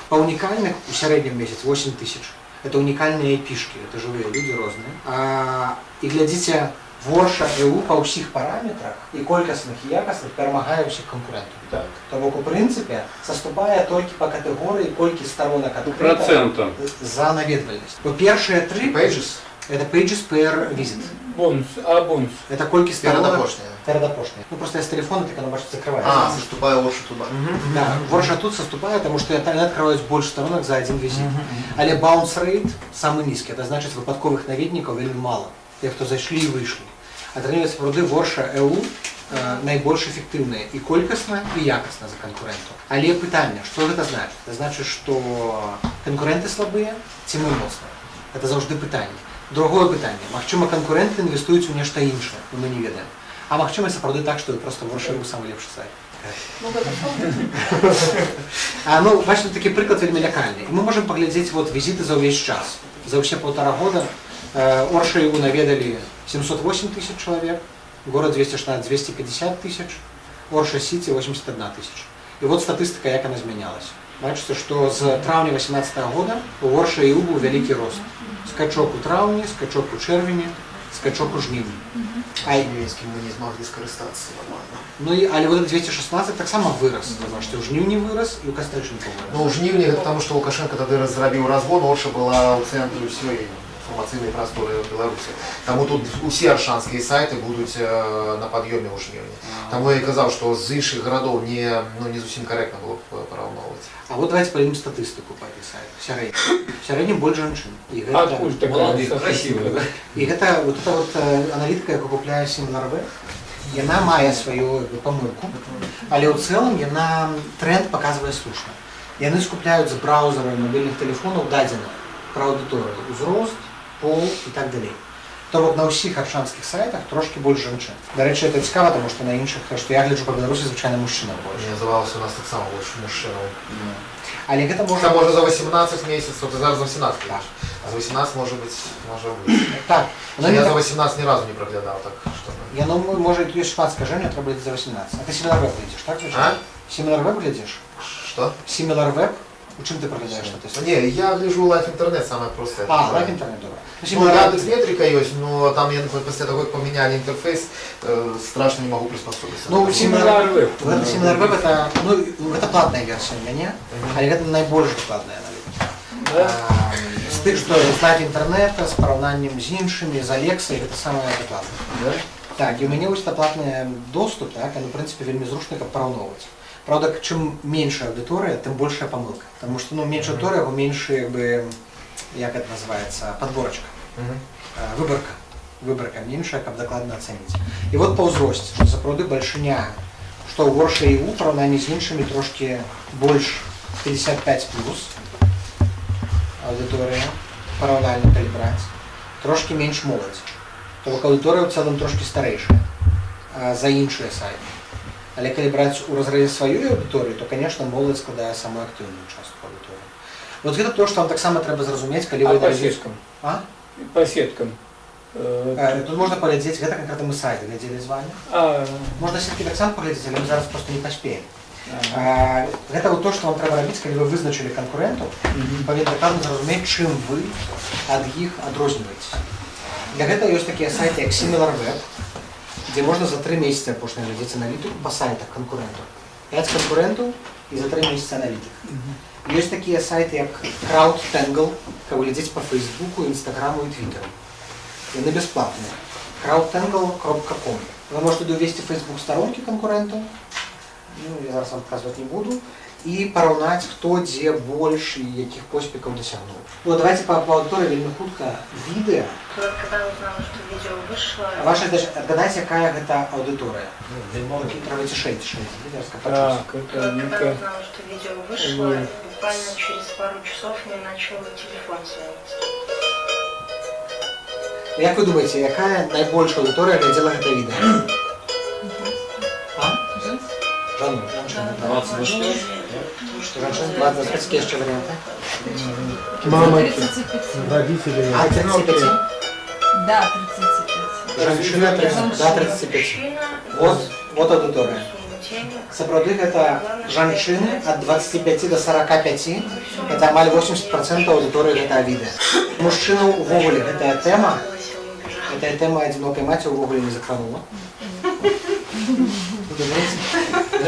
по уникальных у сярэднім месяц 8 тысяч это уникальные пишки это живые люди розные а, і глядзіце ворша ЭУ па ўсіх параметрах і колькасных і якасных перамагае ўсіх канкурентаў Так. То бок у прынцыпе саступае толькі па катэгорыі колькі сторонак адкрыта Процентом. за наведвальнасць бо першыя тры Pages? это pages per visit Бонус. А бонус? это колькі сторонок Передопошняя. Передопошняя. Ну просто я с телефона, так оно, бачите, закрывается. А, заступая лошадь туда. Да, ворша тут соступает, потому что я открываюсь больше сторонок за один визит. Але bounce rate самый низкий, это значит выпадковых наведников вельмі мало. Тех, хто зайшли і вийшли. Атрымліваецца пруды ворша ЭУ э, найбольш эфектыўныя і колькасна і якасна за канкурэнтаў. Але пытанне, што гэта значыць? Это значыць, што канкурэнты слабыя ці мы моцныя. Это заўжды пытанне. Другое пытанне. Магчыма, канкурэнты інвестуюць у нешта іншае, і мы не ведаем. А магчыма, сапраўды так, што проста ворша ЭУ самы лепшы сайт. Ну, гэта правда. А, ну, бачите, такі приклад вельмі лякальны. І мы можем паглядзець вот візіты за ўвесь час. За ўсе полтора года э, Оршаю наведалі 708 тысяч человек, город 216 250 тысяч, Орша Сити 81 тысяч. І вот статыстыка, як она змянялась. Бачыце, што з траўня 18 года у Орша і быў вялікі рост. Скачок у траўні, скачок у чэрвені, скачок у жніўні. А, Німецким мы не змогли скористатися нормально. ну і але вот 216 таксама вырас. Бачыце, у жніўні вырас і у кастрычніку вырас. Ну, у жнівні, гэта таму што Лукашенко тады зрабіў разгон, Орша была ў цэнтры ўсёй інфармацыйнай прасторы Беларусі. Таму тут усе аршанскія сайты будуць э, на пад'ёме ў жніўні. Таму я і казаў, што з іншых гарадоў не, ну, не зусім карэктна было б э, параўноўваць. А вот давайте пойдем статистику по этой сайте. Сярэднім. Сярэднім больше женщин. И А гэта, откуда такая Молодые, статистика? красивые, да? и гэта вот эта вот э, аналітика, яку купляе SimilarWeb, яна мае сваю як бы, памылку, але ў цэлым яна тренд паказвае слушна. Яны скупляюць з браузера мабільных тэлефонаў дадзеных пра аўдыторыю, узрост, пол і так далей. То бок на ўсіх аршанскіх сайтах трошки больш жанчын. Дарэчы, это цікава, тому што на іншых, што я гляджу па Беларусі звычайна мужчына больш. Мне здавалося, у нас таксама больш мужчынаў. Але гэта Можа, можна можа за 18 месяцаў, ты зараз за 18 кажаш. А за 18 можа быць, можа быць. так. Воно не Я так- за 18 ні разу не праглядаў, так што... ну. Я ну, може, тут є шмат скаження, треба йти за 18. А ти Similar Web глядиш, так? А? Similar Web глядиш? Што? Similar Web? У чим ти проглядаєш Та статистику? Ні, я гляжу лайф інтернет саме просте. А, лайк інтернет, добре. Ну, Ну, Similar Яндекс Web. Метрика есть, но там я після того, як поміняли інтерфейс, э, страшно не могу приспособиться. Ну, Similar Similar Web. Web, Similar Web это, ну, это платная версия у меня, але это найбольш докладная аналітика. Да? А, З тих, що знать інтернету, з порівнянням з іншими, з Alexa, це саме докладне. Да? Так, і у мене ось це платний доступ, так, і, ну, в принципі, вельми зручно як порівнювати. Правда, чим менша аудиторія, тим більша помилка. Тому що ну, менша аудиторія, бо менше, якби, як це називається, подборочка, Мгм. е, виборка. Виборка менша, як докладно оцінити. І от по узрості, що заправди большиня, що у Ворша і у порівнянні з іншими трошки більш 55 плюс аудиторія, паралельно коли брати, трошки менш молоді. Тобто аудиторія в цілому трошки старейша а, за інші сайти. Але коли брати у розрізі своєї аудиторії, то, звісно, молодь складає саму активну частку аудиторії. От це те, що вам так само треба зрозуміти, коли А ви по аналізуєте- сеткам? А? По сеткам. Э, Е, Тут можна поглядіти, це конкретно ми сайт глядели з вами. А, Можна сітки так само поглядіти, але ми зараз просто не поспіємо. а, Е, Гэта вот то, що вам треба робити, коли ви визначили конкурентів, мгм. павінны дакладна зразумець, чым вы ад іх адрозніваеце. Для гэтага ёсць такія сайты як SimilarWeb, дзе можна за тры месяцы апошні глядзець аналітыку па сайтах канкурентаў. 5 канкурентаў і за тры месяцы аналітык. Ёсць такія сайты як CrowdTangle, каб глядзець па Фейсбуку, Інстаграму і Твиттеру. Яны бясплатныя. crowdtangle.com Вы можете туды ўвесці Facebook старонкі канкурентаў, ну, я зараз вам показваць не буду, і параўнаць, хто дзе больш і якіх поспехаў дасягнуў. Ну, давайте по, по аудитории вельмі хутка відэа. Когда узнала, что видео вышло, Ваша задача адгадаць, якая гэта аўдыторыя. Такі трэба цішэй, цішэй. Видите, я Так, это когда ну-ка. узнала, что видео вышло, буквально через пару часов мне начал телефон звонить. Як ви думаєте, яка найбольша аудиторія глядела гэта відео? А? Жану, жанчина. 25. Жанчина 25, які ще варіанти? Мама, 35. родители. А, 35? Да, 35. Жанчина 30, да, 35. Вот, вот аудиторія. Сапраўды гэта жанчыны ад 25 до 45, это амаль 80% аўдыторыі гэтага відэа. Мужчынаў увогуле гэтая тэма, гэтая тэма адзінокай маці ўвогуле не закранула.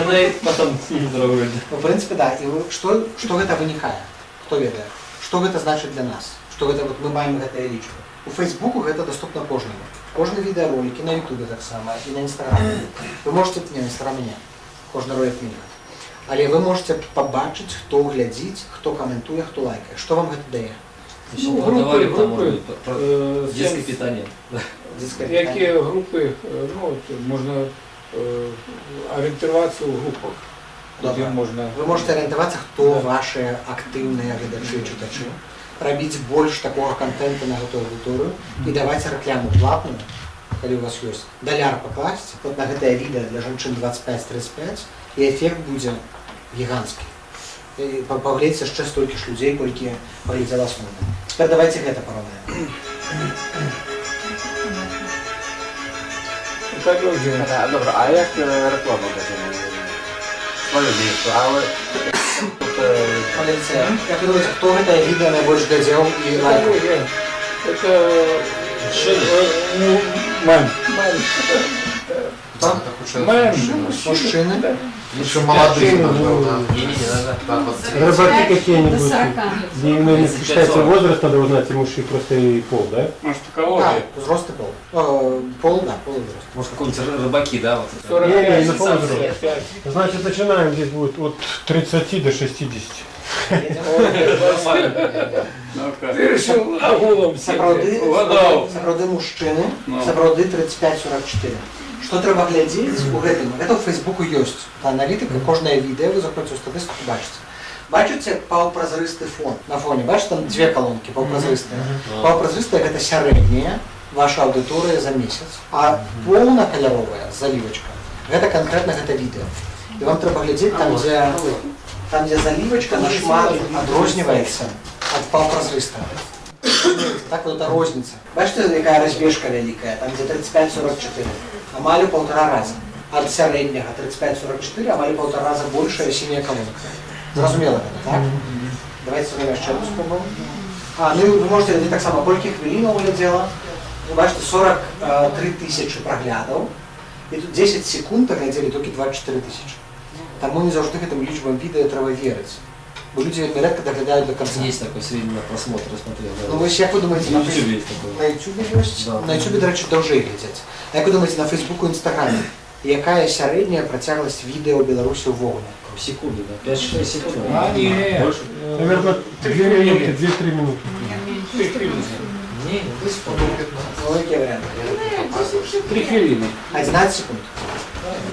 Она и потом другой. Ну, в прынцыпе, да. І вы- што, што гэта вынікае? Хто ведае? Што гэта значыць для нас? Што гэта вот мы маем гэтыя лічбы? У Фейсбуку гэта доступна кожнаму. Кожны відэаролик і на Ютубе таксама, і на Інстаграме. Вы можете, не на Інстаграме не, кожны ролик мінімум. Але вы можете пабачыць, хто глядзіць, хто каментуе, хто лайкае. Што вам гэта дае? Ну, Ну, групи, давали там, может групи, быть, про- про е, детское сенс- питание. Дзіцкае Які пытанне. групи, е, ну, от, можна е, орієнтуватися у групах, де Добре. можна... Вы можете арыентавацца, хто ваши актыўныя гледачы і чытачы, рабіць больш такога контента на гэтую аўдыторыю і даваць рэкламу платную, калі у вас ёсць даляр пакласці вот на гэтае відэа для жанчын 25-35 і эфект будзе гіганцкі. І па- паглядзець яшчэ столькі ж людзей, колькі паглядзела асноўна. Цяпер давайте гэта параўнаем. Так, люди. Добре, а як е, реклама каже? Свою місто, але тут е, Паглядзіце, як вы думаеце, хто гэтае відэа найбольш глядзеў і лайкаў? Экология. Это э, ну, мэн. Еще молодые, ну, да. Не-не-не, надо. Да, 23. Рыбаки какие-нибудь, 40. где именно не считается возраст, надо узнать и муж, и просто и пол, да? Может, Да, экология? взрост и пол. Э, Пол, да, пол и взрост. Может, какой-нибудь ры- рыбаки, да? Вот это. 45, Не, не, 55. Значит, начинаем здесь будет от 30 до 60. Ну-ка. Ты решил агулом Сапраўды, сидеть. Угадаў. сапраўды мужчыны, Ну. сапраўды 35-44. Што трэба глядзець у гэтым? Гэта ў Фейсбуку ёсць. Аналітыка, кожнае відэа, вы заходзіце ў статыстыку, бачыце. Бачыце паўпразрысты фон. На фоне, бачыце, там дзве калонкі паўпразрыстыя. Паўпразрыстая гэта сярэдняя ваша аўдыторыя за месяц, а поўнакаляровая залівачка гэта канкрэтна гэта відэа. І вам трэба глядзець там, дзе там, дзе залівачка нашмат адрозніваецца ад паўпразрыстага. Так вот эта розница. Бачите, якая разбежка вялікая, там где 35-44, амаль у полтора раза. От сярэдняга 35-44, амаль у полтора раза большая синяя колонка. Зразумела гэта, так? Давайте зробимо ще одну спробу. А, ну і ви можете глядати так само, колькі хвилинок глядела. Ви бачите, 43 тисячі проглядів. І тут 10 секунд глядели тільки 24 тисячі. Тому не завжди гэтым лічбам відео треба вірити. Бо люди вельми редко доглядають до кінця. Есть такой средний просмотр, я смотрел. да. Ну ви ж як ви думаєте, На на YouTube Фейс- есть такой. на YouTube ёсць? Да. На YouTube, до речі, довжей глядзяць. А як ви думаєте, на Фейсбуку і Інстаграмі, якая сярэдняя працягласць відэа ў Беларусі ўвогуле? Секунды, да? 5-6 секунд. А, нет. Больше? Наверное, 2 минуты, 2-3 минуты. Не, не, то есть Ну, які варіанти? Три хвилины. 11 секунд.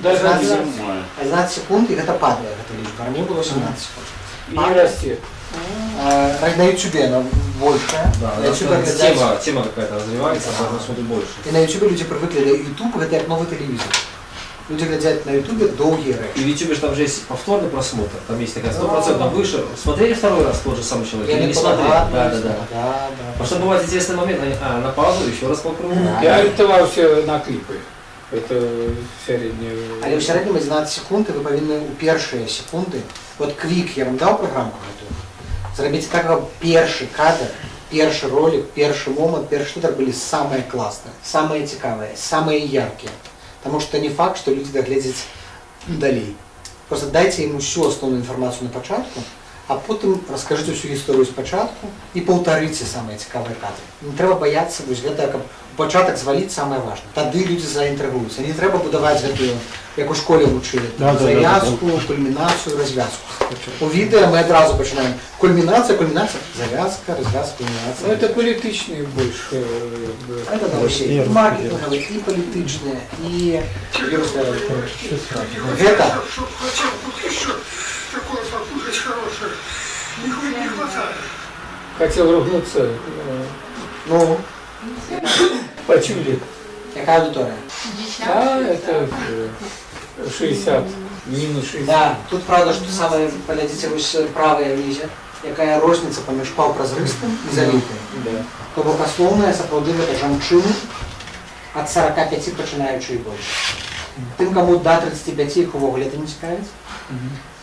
Даже 11 один. секунд. 11 секунд, і гэта падае, гэта лічба. Раней было 17 секунд. И не растет. А, на YouTube она большая. Да, на да, YouTube да, глядяць- тема, тема какая-то развивается, поэтому смотрит больше. І на YouTube люди привыкли до YouTube, гэта як новый телевизор. Люди глядят на YouTube долгие речи. И в YouTube же там же есть повторный просмотр, там есть такая стопроцентно выше. Смотрели второй раз тот же самый человек или не смотрели? Да, да, да. Да, да. Потому что бывает интересный момент, они, а, на паузу, еще раз по кругу. Я ориентовался на клипы. Это среднее. Але ў сярэднім 11 секунд і вы павінны ў першыя секунды вот квік я вам даў праграмку гэтую зрабіць так каб першы кадр першы ролик першы момант першы тытр былі самыя класныя самыя цікавыя самыя яркія Таму што не факт што людзі дагледзяць далей просто дайце ім усю асноўную інфармацыю на пачатку а потым раскажыце ўсю гісторыю спачатку і паўтарыце самыя цікавыя кадры не трэба баяцца вось гэта каб у пачатак зваліць самае важна тады людзі заінтрыгуюцца не трэба будаваць гэтую як у школе вучылі Да, да, да, завязку кульмінацыю развязку у відэа мы адразу пачынаем кульмінацыя кульмінацыя завязка развязка Ну, кульмінацыя это политичные больше. э, как бы. Это да, вообще і маркетинговые, і палітычныя, і вірусная Гэта Хотел тут еще такое послушать хорошее. Нихуя не хватает. Хотел ругнуться. э, ну Почули. Яка аудиторія? А, это э, 60, минус 60. Да, тут правда, что самое, глядите, вось правая нізе, якая розніца паміж паўпразрыстым і залітым. Да. То бок асноўная сапраўды гэта жанчыны ад 45 пачынаючы і больш. Тым, каму да 35 іх увогуле это не цікавіць.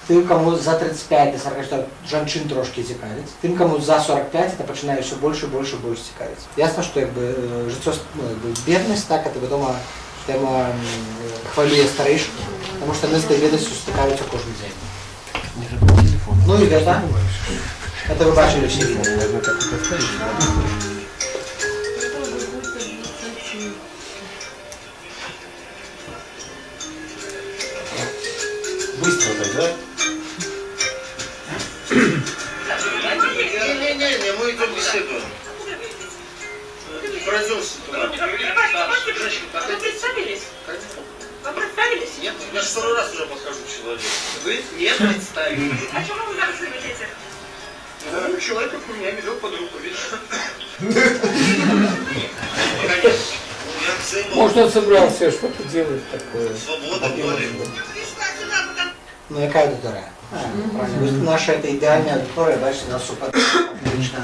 Тым, каму за 35 до 44 жанчын трошки цікавіць. Тым, каму за 45 это пачынае ўсё больш і больш і больш цікавіць. Ясна, што як бы э, жыццё ну, як бы, беднасць, так это вядома тэма м, хвалюе старэйшых, таму што яны з гэтай ведасцю стыкаюцца кожны дзень. Ну і гэта, это вы бачылі ўсе я же второй раз уже подхожу к человеку. Вы не представились. А чему вы зараз любите? Да, Человек как меня ведет под руку, видишь? Может, он собрался что-то делать такое. Свобода воли. Ну яка аудиторія? Правильно. Ось Наша это ідеальна аудиторія, бачите, нас супадає. Фактично,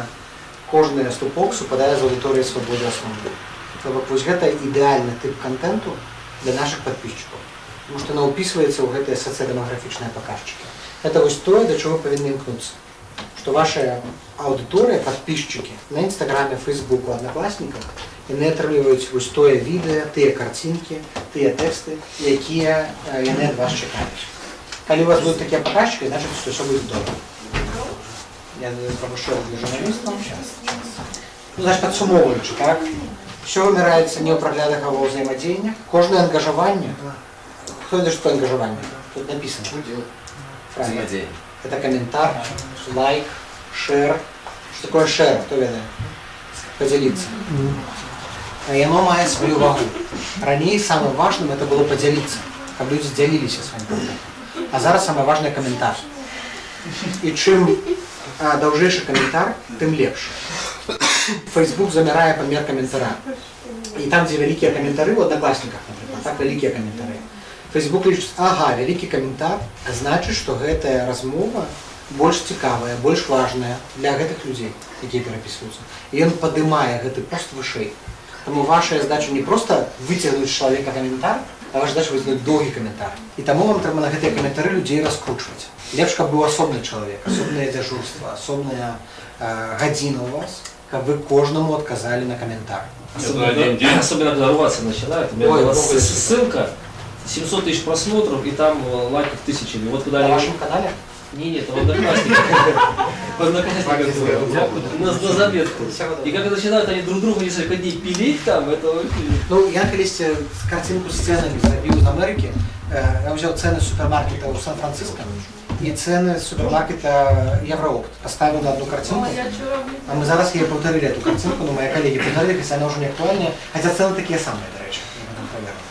кожний ступок супадає з аудиторією свободи основної. Тобто ось гэта ідеальны тип контенту для наших подписчиков. Тому що воно описується у гэтыя социодемографічныя показчики. Это вось тое, до чего повинны імкнуться. Что ваша аудитория, подписчики на Инстаграме, Фейсбуку, Одноклассниках, яны атрымліваюць вось тое відэа, тыя карцінкі, тыя тэксты, якія э, яны ад вас чакаюць. Калі у вас будут такие показчики, значит, что все будет добре. Я пропущу для журналистов. Ну, значит, подсумовуючи, так? Все вымирается не у проглядного взаимодействия. Кожное ангажирование. Кто это что ангажирование? Тут написано. Правильно. Взаимодействие. Это комментарий, лайк, шер. Что такое шер? Кто ведает? Поделиться. А яно мае свою вагу. Ранее самым важным это было поделиться, каб люди делились своим контентом. А зараз самое важное комментарий. И чем а, даўжэйшы каментар, тым лепш. Facebook замірае памер каментара. І там, дзе вялікія каментары, у аднакласніках, напрыклад, так вялікія каментары. Facebook лічыць, ага, вялікі каментар, значыць, што гэтая размова больш цікавая, больш важная для гэтых людзей, якія перапісваюцца. І ён падымае гэты пост вышэй. Таму ваша задача не проста выцягнуць з чалавека каментар, а ваша задача выцягнуць доўгі каментар. І таму вам трэба на гэтыя каментары людзей раскручваць. Лепш, каб быў асобны чалавек, асобнае дзяжурства, асобная э, гадзіна у вас, каб вы кожнаму адказалі на каментар. Особенно, особенно когда рваться начинают. У меня Ой, была ой, ссылка, 700 тысяч просмотров, и там э, лайков тысячами. Вот когда На они- вашем канале? Не, нет, в одноклассниках. В одноклассниках было. На, на заметку. И как начинают они друг друга несколько дней пилить там, это вообще... Ну, я калісьці карцінку з ценамі зрабіў з Амерыкі. Э, Я ўзяў цэны супермаркета ў Сан-Франциско і цэны з супермаркета Евроопт. Паставіў на одну картинку. А мы зараз яе паўтарылі эту картинку, но мои коллеги паўтарылі, хаця яна ўжо не актуальная, хаця цэны такія самыя, дарэчы, я потом праверыў.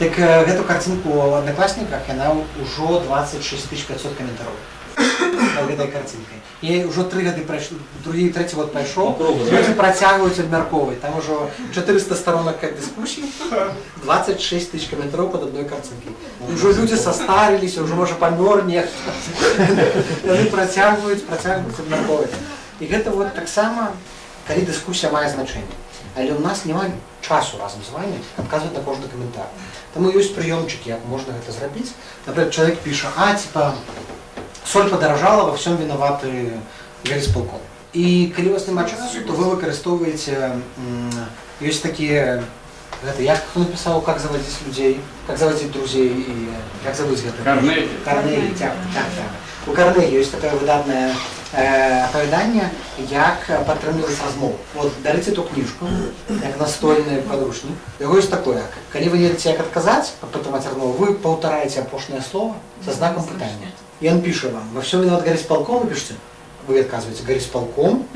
Так э, гэту картинку ў аднакласніках яна ўжо 26 500 каментараў над гэтай карцінкай. І ўжо тры гады прайшло, другі і трэці год пайшоў, Круга, да? людзі працягваюць абмяркоўваць. Там ужо 400 сторонок дыскусій, 26 тысяч каментараў под одной карцінкай. Ужо людзі састарыліся, ўжо можа памёр нехта. Яны працягваюць, працягваюць абмяркоўваць. І гэта вот таксама, калі дыскусія мае значэнне. Але ў нас няма часу разам з вами адказваць на кожны каментар. Таму ёсць прыёмчыкі, як можна гэта зрабіць. Напрыклад, чалавек піша, а, типа, соль подорожала, во всем виноваты горисполком. І калі у вас няма часу, то вы выкарыстоўваеце м, ёсць такія гэта як хто напісаў как заводзіць людзей как заводзіць друзей і як завуць гэта Карнегі. Карнегі, так, так, так. у Карнегі ёсць такое выдатнае э, апавяданне як падтрымліваць размову вот дарыце ту кніжку як настольны падручнік яго ёсць такое калі вы не ведаеце як адказаць падтрымаць размову вы паўтараеце апошняе слово со знаком пытання и он пишет вам, во всем виноват горисполком, вы пишете, вы отказываете, горисполком.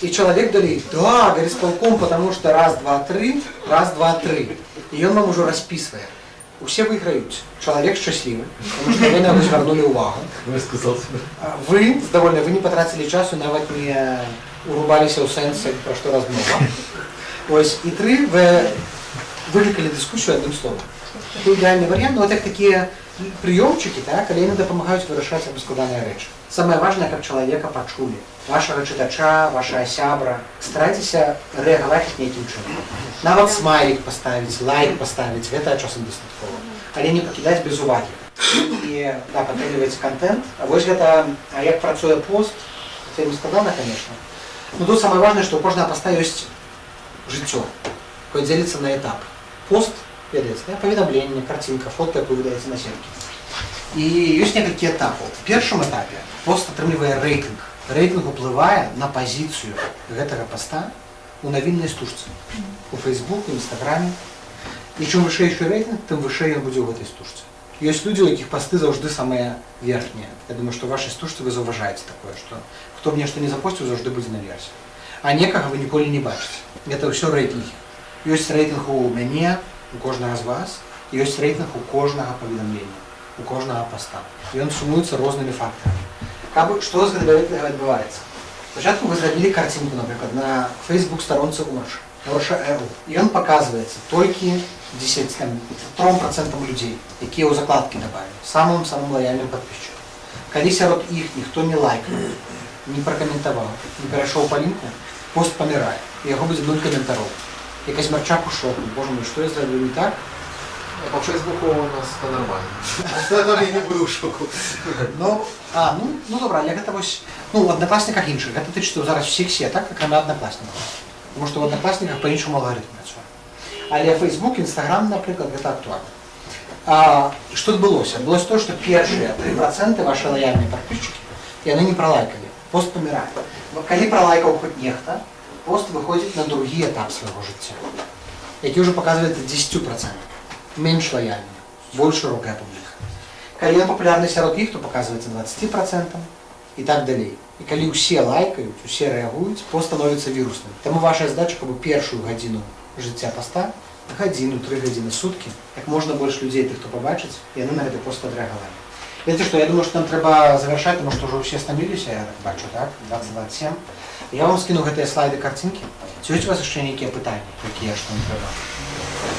И человек говорит, да, горисполком, потому что раз, два, три, раз, два, три. И он вам уже расписывает. Усе выиграют. Человек счастливый, потому что вы на него звернули увагу. Высказался. А Вы, довольны, вы не потратили часу нават не урубаліся ў сэнсе пра што размова ось і тры вы выклікалі дыскусію адным словам Це ідеальний варіант, ну, от як такі прийомчики, так, але вони допомагають вирішати складані речі. Саме важне, як чоловіка почули, вашого читача, вашого сябра. Старайтеся реагувати нейким чином. Нават смайлик поставить, лайк поставить, гэта часам дастаткова. Але не пакідаць без увагі. І да, падтрымліваць контент. А вось гэта, а як працуе пост, це не складана, конечно. Но тут самое важное, что у кожного поста есть жыццё, якое дзеліцца на этап. Пост ведаеце, да? паведамленне, карцінка, фотка, якую вы даеце на сеткі. І ёсць некалькі этапаў. У першым этапе пост атрымлівае рэйтынг. Рэйтынг уплывае на пазіцыю гэтага поста у навіннай стужцы. У Фейсбуку, Інстаграме. І чым вышэйшы рэйтынг, тым вышэй ён будзе ў гэтай стужцы. Ёсць людзі, у якіх пасты заўжды самыя верхнія. Я думаю, што ў вашай стужцы вы заўважаеце такое, што хто б нешта не запосціў, заўжды будзе наверсе. А некага вы ніколі не бачыце. Гэта ўсё рэйтынгі. Ёсць рэйтынг у мяне, у кожнага з вас, і ёсць рэйтынг у кожнага паведамлення, у кожнага паста. Ён сумуецца рознымі фактарамі. Каб што з гэтага рэйтынга адбываецца? Спачатку вы зрабілі карцінку, напрыклад, на Facebook старонцы Орша, Орша РУ. І ён паказваецца толькі 10 там, 3% людзей, якія ў закладкі дабавілі, самым самым лаяльным падписчикам. Калі сярод іх ніхто не лайкнуў, не пракаментаваў, не перайшоў па лінку, пост памірае, і яго будзе нуль каментароў. Якась марчак у шоку, боже мой, што я зрабіў не так? По Фейсбуку у нас это нормально. Там я не буду в шоку. Ну, а, ну, ну добра, але гэта вось, ну, у аднакласніках іншых, гэта тычыцца зараз усіх сетак, акрамя аднакласнікаў. Тому што ў аднакласніках па-іншаму алгарытм працуе. Але Facebook, Instagram, напрыклад, гэта актуальна. А, што адбылося? Адбылося то, што першыя 3% ваши лаяльныя падписчики, яны не пралайкалі. Пост памірае. Калі пралайкаў хоць нехта, пост выходзіць на другі этап свайго жыцця, які ўжо паказваецца 10%. Менш лаяльны, больш шырокая публіка. Калі ён папулярны сярод іх, то паказваецца 20% і так далей. І калі ўсе лайкаюць, усе рэагуюць, пост становіцца вірусным. Таму ваша задача, каб у першую гадзіну жыцця паста, гадзіну, тры гадзіны суткі, як можна больш людзей тых, хто пабачыць, яны на гэты пост адрэагавалі. Ведаце што, я думаю, што нам трэба завяршаць, тому што ўжо ўсе стаміліся, я так бачу, так? 2027. Я вам скину гэтыя слайды карцінкі. Ці ёсць у вас яшчэ нейкія пытанні, якія што вам трэба?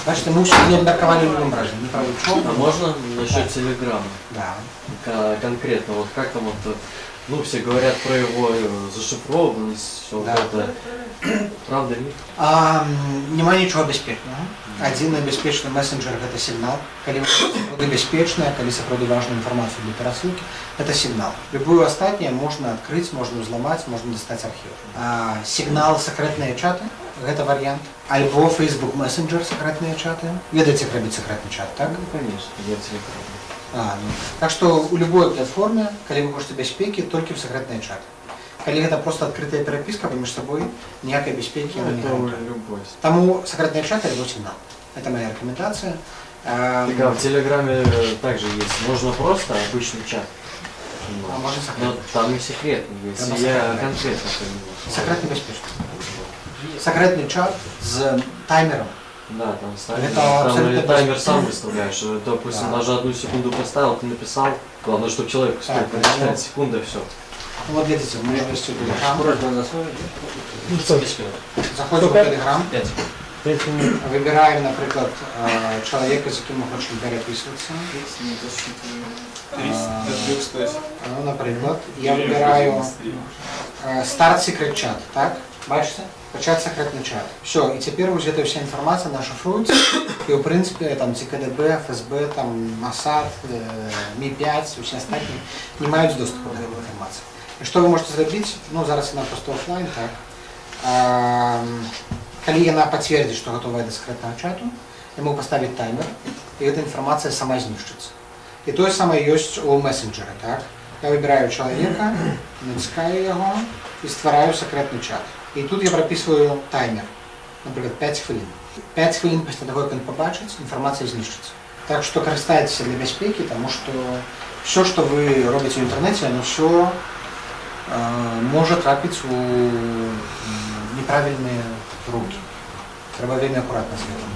Бачите, мы ўсё не абмеркавалі ў любым разе, не правы чого. А можно насчет Телеграма? Да. К- конкретно, вот как там вот, э, ну, все говорят про его э, зашифрованность, все Да. это. Правда ли? А, м, няма нічого бяспечнага. Адзіны бяспечны месенджер гэта сігнал. Калі вы сапраўды бяспечная, калі сапраўды важную інфармацыю для перасылкі, гэта сігнал. Любую астатняе можна адкрыць, можна ўзламаць, можна дастаць архіў. А, сігнал сакрэтныя чаты гэта варыянт. Альбо Facebook Messenger сакрэтныя чаты. Ведаеце, як рабіць сакрэтны чат, так? Ну, конечно, я Телеграм. А, ну. Так што у любой платформе, калі вы хочаце бяспекі, толькі ў сакрэтныя чаты. Калі гэта проста адкрытая перапіска паміж сабой, ніякай бяспекі Ну, яна не это гарантуе. любой. Таму сакрэтныя чаты альбо сігнал. Это моя рекомендация. А, Так, а в Телеграме э, также есть. Можно просто обычный чат. А можно Но секретный. там и секретный есть. Там и я секретный. конкретно понимаю. Секретный беспечный. Секретный чат с таймером. Да, там ставишь. Это там абсолютно таймер сам выставляешь. Э, Допустим, Да. даже одну секунду поставил, ты написал. Главное, чтобы человек успел Так, прочитать ну. секунда, все. Ну, вот видите, мы есть Telegram. Просьба на свой. Ну что, Заходим в Telegram. Пять. пять минут. Выбираем, например, э, человека, с кем мы хотим переписываться. А, Ну, наприклад, я вибираю е, старт секрет чат, так? Бачите? Почати секретний чат. Все, і тепер уже эта вся інформація наша шифрується, і в принципі там ЦКДБ, ФСБ, там МОСАД, е, Мі-5, усі остальні не мають доступу до цієї інформації. І що ви можете зробити? Ну, зараз вона просто офлайн, так? А, калі яна пацвердзіць, што гатовая да секретнага чату, я могу поставить таймер, і эта інфармацыя сама знішчыцца. І тое самае ёсць у месенджеры, так? Я выбіраю чалавека, націскаю яго і ствараю сакрэтны чат. І тут я прапісваю таймер, напрыклад, 5 хвілін. 5 хвілін пасля таго, як ён пабачыць, інфармацыя знішчыцца. Так што карыстайцеся для бяспекі, таму што все, што вы робіце ў інтэрнэце, яно ўсё э, можа трапіць у м, неправільныя рукі. Трэба вельмі акуратна з гэтым.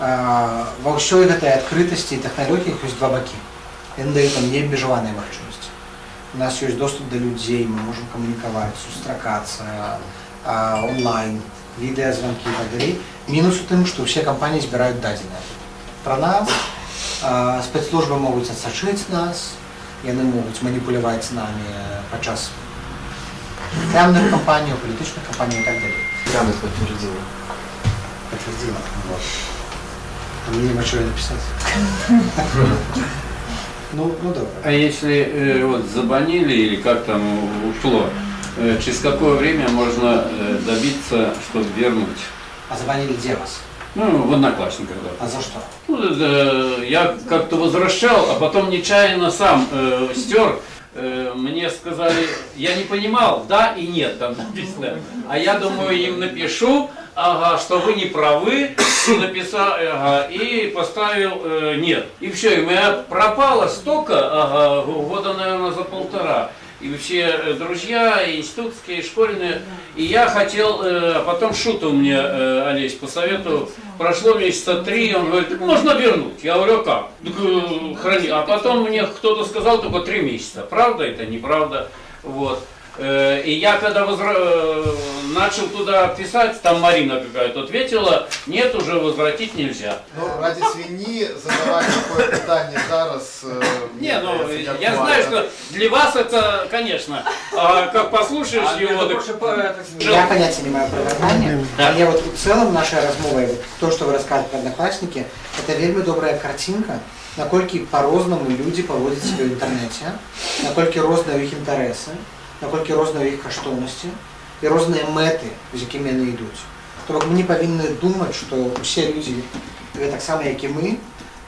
А, ва ўсёй гэтай адкрытасці і тэхналогіях ёсць два бакі. Яны даюць там неабмежаваныя магчымасці. у нас ёсць доступ да людзей, мы можам камунікаваць, сустракацца а, онлайн, відэазванкі і так далей. Мінус у тым, што ўсе кампаніі збіраюць дадзеныя пра нас, а, спецслужбы могуць адсачыць нас, яны могуць маніпуляваць намі падчас рекламных кампаній, палітычных кампаній і так далей. Камера подтвердила. Подтвердила. Вот. А мне нема чего написать. Ну, ну добре. А если э, вот забанили или как там ушло, э, через какое время можно э, добиться, чтобы вернуть? А забанили где вас? Ну, в одноклассниках, да. А за что? Ну, э, я как-то возвращал, а потом нечаянно сам э, стер. Э, мне сказали, я не понимал, да и нет там написано. А я думаю, им напишу, ага, что вы не правы, написал, ага, и поставил э, нет. И все, и у меня пропало столько, ага, года, наверное, за полтора. И все э, друзья, и институтские, и школьные. И я хотел, а потом Шута мне, э, Олесь, посоветовал, прошло месяца три, он говорит, можно вернуть. Я говорю, а как? Храни. А потом мне кто-то сказал только три месяца. Правда это, неправда? Вот. Э, И я когда возра- э, начал туда писать, там Марина какая-то ответила, нет, уже возвратить нельзя. Ну, ради свиньи задавать такое питание зараз... э, Не, мне ну, кажется, не я актуально. знаю, что для вас это, конечно, а как послушаешь его, так... Я понятия не имею про вяртанне, Да. але вот у цэлым нашай размовай вот то, што вы расказваете про одноклассники, это вельмі добрая карцінка, наколькі по-рознаму людзі паводзяць сябе ў інтэрнэце, наколькі розныя ў іх інтарэсы, наколькі розныя ў іх каштоўнасці і розныя мэты, з якімі яны ідуць. То бок мы не павінны думаць, што ўсе людзі гэтаксама, як і мы,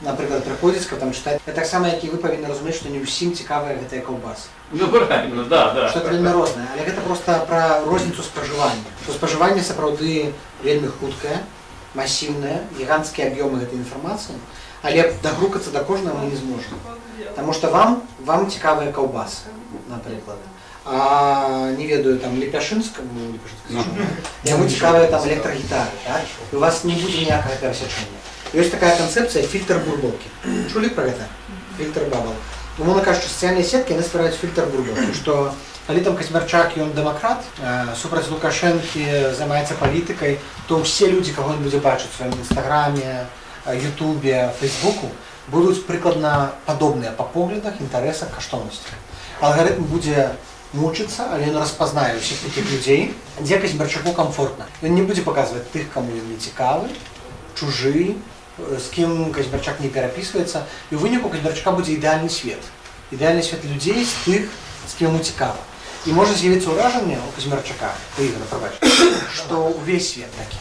напрыклад, прыходзяць, каб там чытаць, гэтаксама, як і вы павінны разумець, што не ўсім цікавая гэтая каўбаса. Ну, правильно, да, да. Што это вельмі рознае, але гэта проста пра розніцу спажывання. То спажыванне сапраўды вельмі хуткае, масіўнае, гіганцкія аб'ёмы гэтай інфармацыі, але дагрукацца да кожнага мы не зможам. Таму што вам вам цікавыя каўбасы, напрыклад. А не ведаю там лепяшынскаму яму цікавыя там электрагітары, так? І у вас не будзе ніякага перасячэння. Ёсць такая канцэпцыя фільтр бурбалкі. Чулі пра гэта? Фільтр бабал. Умоўна кажучы, сацыяльныя сеткі яны ствараюць фільтр бурбалкі, што калі там Казьмярчак ён дэмакрат, э, супраць Лукашэнкі займаецца палітыкай, то ўсе людзі, каго ён будзе бачыць у сваім інстаграме, э, Ютубе, Фейсбуку, будуць прыкладна падобныя па поглядах, інтарэсах, каштоўнасцях. Алгарытм будзе мучыцца, але ён распазнае ўсіх такіх людзей, дзе Казьмярчаку комфортна. Ён не будзе паказваць тых, каму ён не цікавы, чужы, э, з кім Казьмярчак не перапісваецца, і ў выніку Казьмярчака будзе ідэальны свет. Ідэальны свет людзей з тых, з кім яму цікава. І можа з'явіцца ўражанне у Казьмярчака, у Ігора, прабач, што ўвесь свет такі.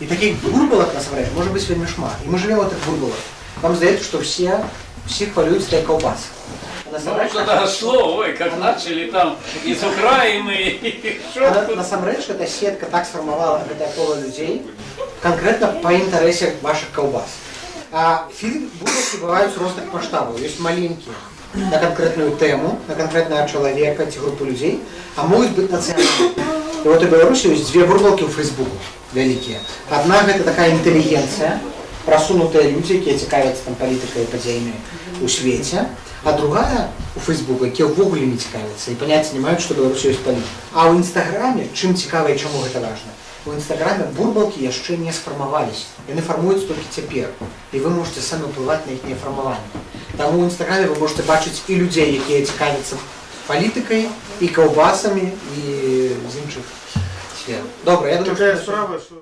І таких бурбалак насамрэч можа быць вельмі шмат. І мы жывем у тых бурбалах. Вам здаецца, што ўсе всіх хвалююць для каўбасы. Ну, что дошло, ой, как начали там из Украины, и А на- что насамрэч эта сетка так сфармавала гэтае кола людзей канкрэтна па інтарэсе вашых каўбас. А фільм бурбалкі бываюць розных маштабаў, ёсць маленькія на канкрэтную тэму, на канкрэтнага чалавека ці групу людзей, а могуць быць нацыянальныя. І вот у Беларусі ёсць дзве бурбалкі ў Фейсбуку вялікія. Адна гэта такая інтэлігенцыя, прасунутыя людзі, якія цікавяцца там палітыкай і падзеямі ў свеце, а другая у Фейсбуку, якія ўвогуле не цікавяцца і паняцця не маюць, што Беларусі ёсць палітыка. А ў інстаграме чым цікава і чаму гэта важна? У інстаграме бурбалкі яшчэ не сфармаваліся. Яны фармуюцца толькі цяпер. І вы можете самі ўплываць на іхняе фармаванне. Таму ў інстаграме вы можете бачыць і людзей, якія цікавяцца палітыкай, і каўбасамі, і з іншых сфер. Добра, я думаю, Такая што- справа, что...